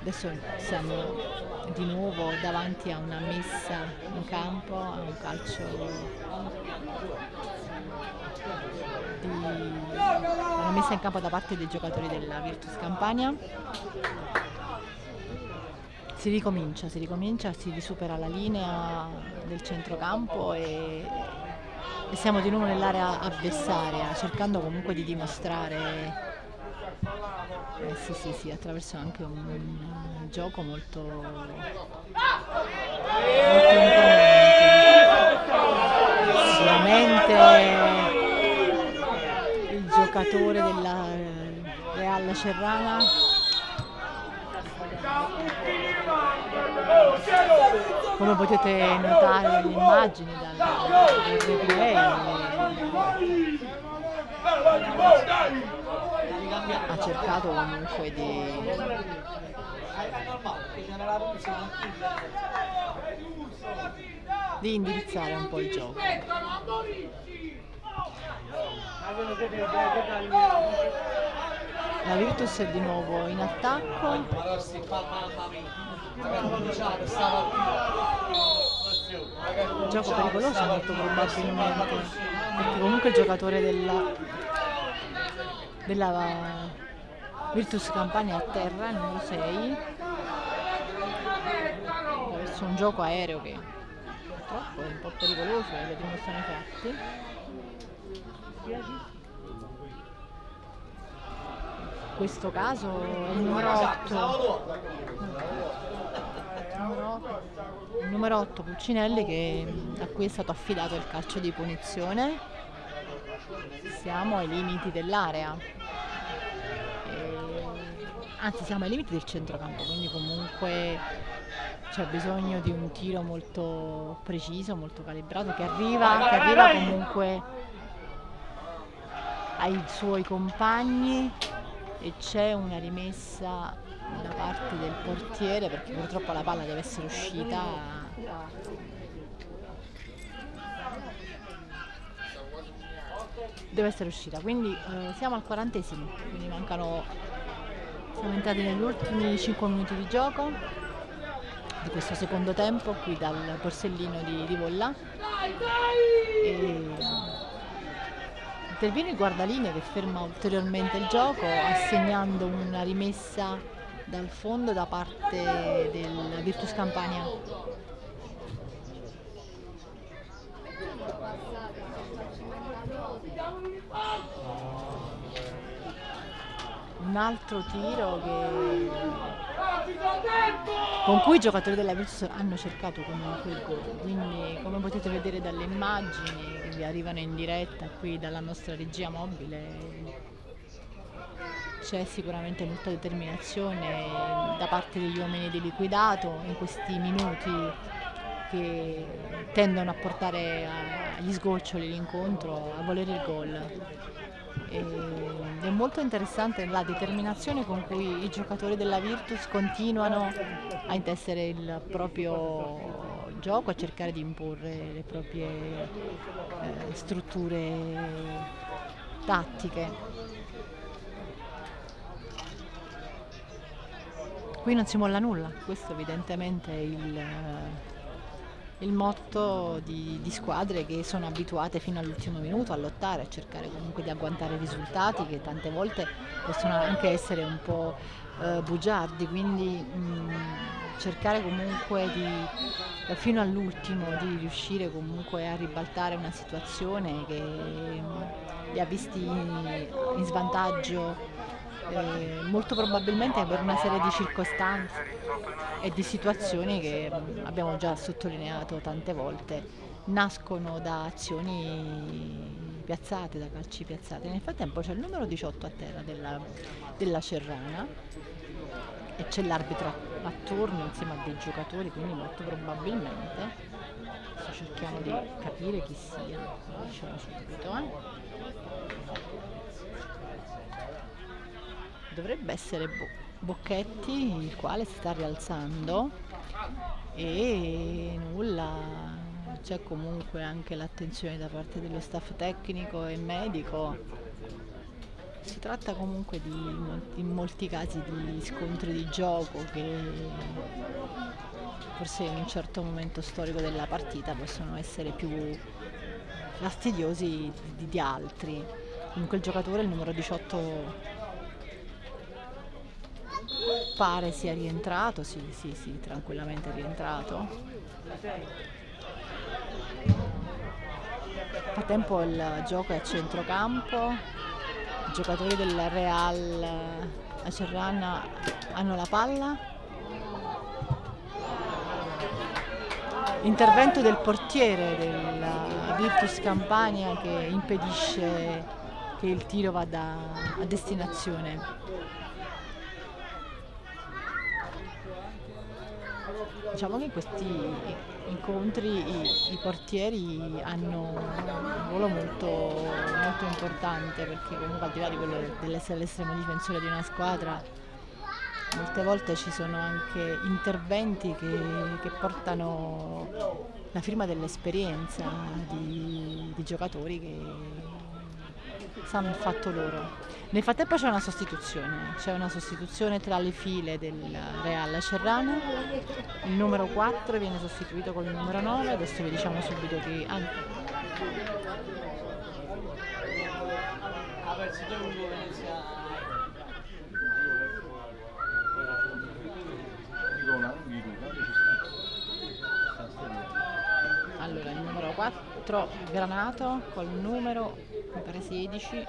Adesso siamo di nuovo davanti a una messa in campo, a un calcio di una messa in campo da parte dei giocatori della Virtus Campania. si ricomincia, si ricomincia, si risupera la linea del centrocampo e, e siamo di nuovo nell'area avversaria, cercando comunque di dimostrare eh, sì, sì, sì, attraverso anche un, un gioco molto, molto. Sicuramente il giocatore della Real Cerrana come potete notare dalle immagini dal, ha cercato comunque di di indirizzare un po' il gioco la Virtus è di nuovo in attacco. Gioco pericoloso molto probabilmente. Perché comunque il giocatore della, della Virtus Campania a terra, numero 6 verso un gioco aereo che purtroppo è un po' pericoloso le dimostrano i fatti questo caso è il numero 8 il numero 8 Pulcinelli che, a cui è stato affidato il calcio di punizione. Siamo ai limiti dell'area. Anzi siamo ai limiti del centrocampo quindi comunque c'è bisogno di un tiro molto preciso molto calibrato che arriva, che arriva comunque ai suoi compagni e c'è una rimessa da parte del portiere perché purtroppo la palla deve essere uscita. Deve essere uscita quindi eh, siamo al quarantesimo quindi mancano siamo entrati negli ultimi 5 minuti di gioco di questo secondo tempo qui dal Borsellino di Rivolla e interviene il guardalinea che ferma ulteriormente il gioco assegnando una rimessa dal fondo da parte del Virtus Campania. Un altro tiro che... con cui i giocatori della Virtus hanno cercato comunque il gol, quindi come potete vedere dalle immagini che vi arrivano in diretta qui dalla nostra regia mobile c'è sicuramente molta determinazione da parte degli uomini di liquidato in questi minuti che tendono a portare agli sgoccioli l'incontro, a volere il gol. Ed è molto interessante la determinazione con cui i giocatori della Virtus continuano a intessere il proprio gioco, a cercare di imporre le proprie eh, strutture tattiche. Qui non si molla nulla, questo evidentemente è il, il motto di, di, squadre che sono abituate fino all'ultimo minuto a lottare, a cercare comunque di agguantare risultati che tante volte possono anche essere un po' eh, bugiardi, quindi mh, cercare comunque di, eh, fino all'ultimo di riuscire comunque a ribaltare una situazione che mh, li ha visti in, in svantaggio eh, molto probabilmente per una serie di circostanze e di situazioni che abbiamo già sottolineato tante volte nascono da azioni piazzate, da calci piazzati. Nel frattempo c'è il numero 18 a terra della, della Cerrana e c'è l'arbitro attorno insieme a dei giocatori, quindi molto probabilmente cerchiamo di capire chi sia, lo diciamo subito. Eh? Dovrebbe essere Bo Bocchetti il quale si sta rialzando e nulla c'è comunque anche l'attenzione da parte dello staff tecnico e medico si tratta comunque di in molti casi di scontri di gioco che forse in un certo momento storico della partita possono essere più fastidiosi di, di altri comunque il giocatore il numero 18 Woo! Pare sia rientrato, sì, sì, sì, tranquillamente rientrato. Nel frattempo il gioco è a centrocampo, i giocatori del Real Acerrana hanno la palla. Intervento del portiere della Virtus Campania che impedisce che il tiro vada a destinazione. Diciamo che in questi incontri i, i portieri hanno un ruolo molto, molto importante perché comunque al di là di quello dell'essere l'estremo difensore di una squadra molte volte ci sono anche interventi che, che portano la firma dell'esperienza di, di giocatori che sanno il fatto loro. Nel frattempo c'è una sostituzione, c'è una sostituzione tra le file del Real Cerrano, il numero 4 viene sostituito con il numero 9, adesso vi diciamo subito che... Ah, allora, il numero 4 Granato col numero, mi pare 16,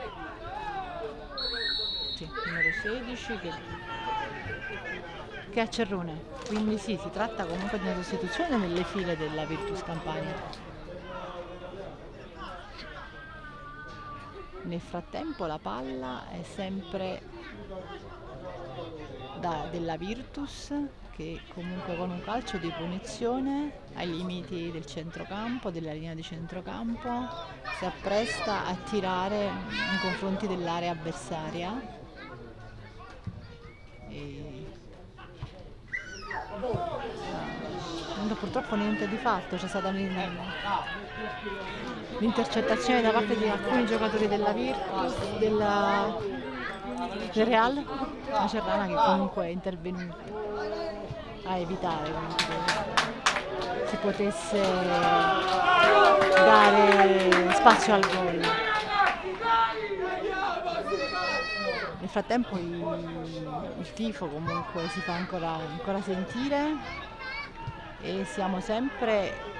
sì, numero 16 che, che è a Cerrone. Quindi sì, si tratta comunque di una sostituzione nelle file della Virtus Campania. Nel frattempo la palla è sempre da, della Virtus che comunque con un calcio di punizione ai limiti del centrocampo, della linea di centrocampo, si appresta a tirare nei confronti dell'area avversaria. E... No, purtroppo niente di fatto, c'è stata l'intercettazione da parte di alcuni giocatori della Virtus, della, del Real, la Cerrana che comunque è intervenuta a evitare che si potesse dare spazio al gol. Nel frattempo il, il tifo comunque si fa ancora, ancora sentire e siamo sempre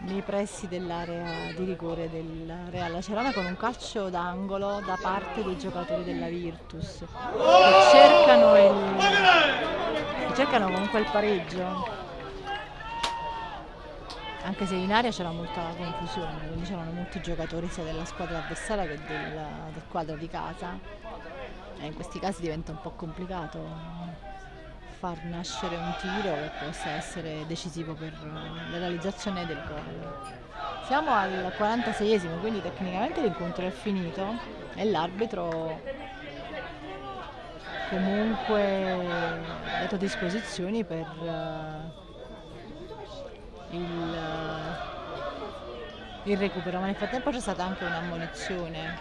nei pressi dell'area di rigore del Real. Acerana con un calcio d'angolo da parte dei giocatori della Virtus. Che cercano, il, che cercano comunque il pareggio. Anche se in area c'era molta confusione quindi c'erano molti giocatori sia della squadra avversaria che del, del quadro di casa. E in questi casi diventa un po' complicato far nascere un tiro che possa essere decisivo per la realizzazione del gol. Siamo al 46esimo, quindi tecnicamente l'incontro è finito e l'arbitro comunque ha dato disposizioni per il, il recupero, ma nel frattempo c'è stata anche un'ammonizione.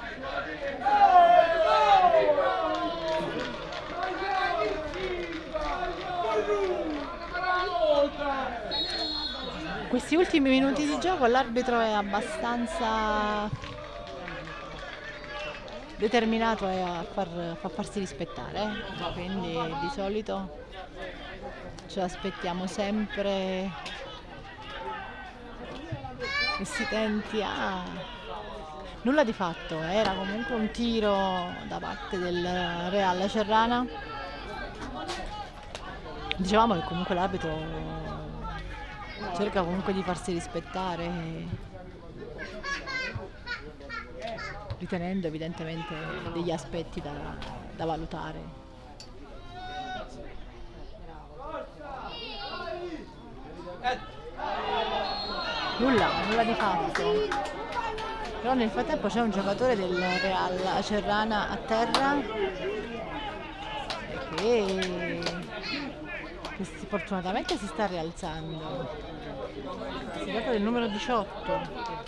Questi ultimi minuti di gioco l'arbitro è abbastanza determinato a, far, a farsi rispettare, eh. quindi di solito ci aspettiamo sempre. Che si tenti a... Nulla di fatto, era comunque un tiro da parte del Real Cerrana. Dicevamo che comunque l'arbitro cerca comunque di farsi rispettare ritenendo evidentemente degli aspetti da, da valutare. Nulla, nulla di fatto. Però nel frattempo c'è un giocatore del Real Acerrana a terra che che si, fortunatamente si sta rialzando. Si tratta del numero 18.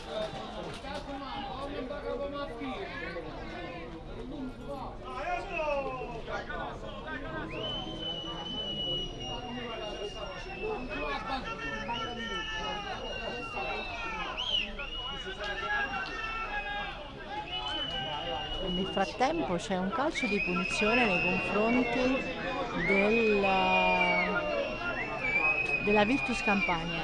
Nel frattempo c'è un calcio di punizione nei confronti del, della Virtus Campania.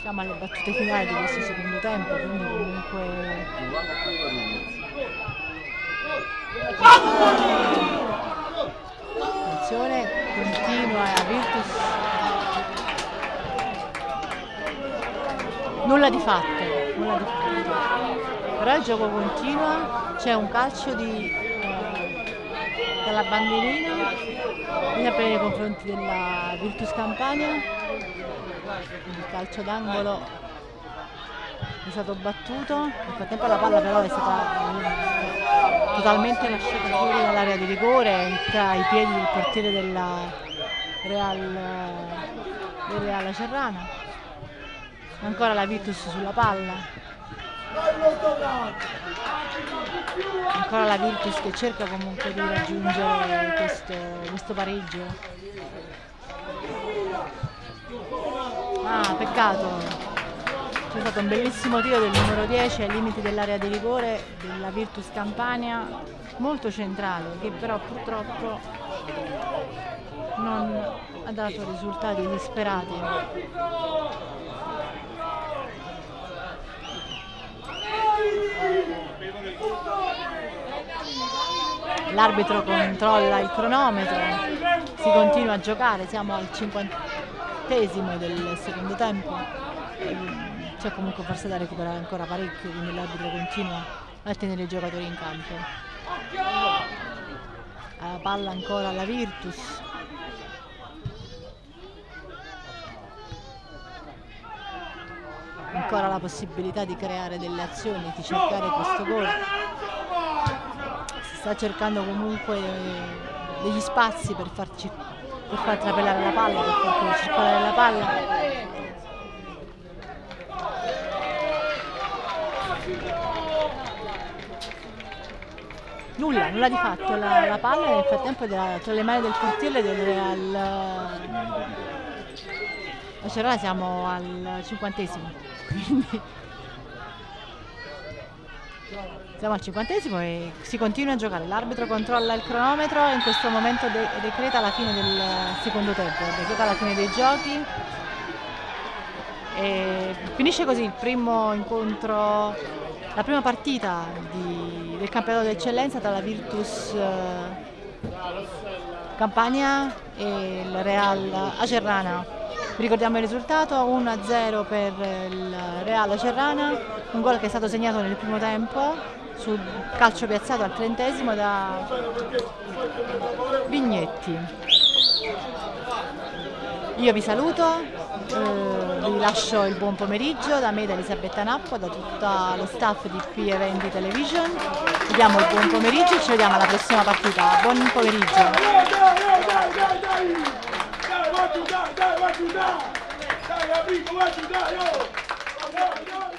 Siamo alle battute finali di questo secondo tempo, quindi comunque attenzione, continua la Virtus. Nulla di fatto, nulla di fatto. Però il gioco continua, c'è un calcio di, dalla bandierina, sempre nei confronti della Virtus Campania, il calcio d'angolo è stato battuto, nel frattempo la palla però è stata eh, totalmente lasciata fuori dall'area di rigore tra i piedi del portiere della Real, del Real Acerrana. Ancora la Virtus sulla palla. Ancora la Virtus che cerca comunque di raggiungere questo, questo pareggio. Ah, peccato. C'è stato un bellissimo tiro del numero 10 ai limiti dell'area di rigore della Virtus Campania, molto centrale, che però purtroppo non ha dato risultati disperati. L'arbitro controlla il cronometro, si continua a giocare, siamo al cinquantesimo del secondo tempo. C'è comunque forse da recuperare ancora parecchio, quindi l'arbitro continua a tenere i giocatori in campo. La palla ancora alla Virtus. Ancora la possibilità di creare delle azioni, di cercare questo gol. Si sta cercando comunque degli spazi per, farci, per far trapelare la palla, per far circolare la palla. Nulla, nulla di fatto, la, la palla nel frattempo era tra le mani del portiere del Real. Cerona siamo al cinquantesimo, quindi siamo al cinquantesimo e si continua a giocare. L'arbitro controlla il cronometro e in questo momento de decreta la fine del secondo tempo, decreta la fine dei giochi. E finisce così il primo incontro, la prima partita di, del campionato d'eccellenza tra la Virtus eh, Campania e il Real Acerrana. Ricordiamo il risultato 1-0 per il Real Acerrana, un gol che è stato segnato nel primo tempo sul calcio piazzato al trentesimo da Vignetti. Io vi saluto, eh, vi lascio il buon pomeriggio da me, da Elisabetta Nappo, da tutto lo staff di P Eventi Television. Vi diamo il buon pomeriggio e ci vediamo alla prossima partita. Buon pomeriggio. ajudar, vai ajudar! Dá, amigo, vai ajudar, ó!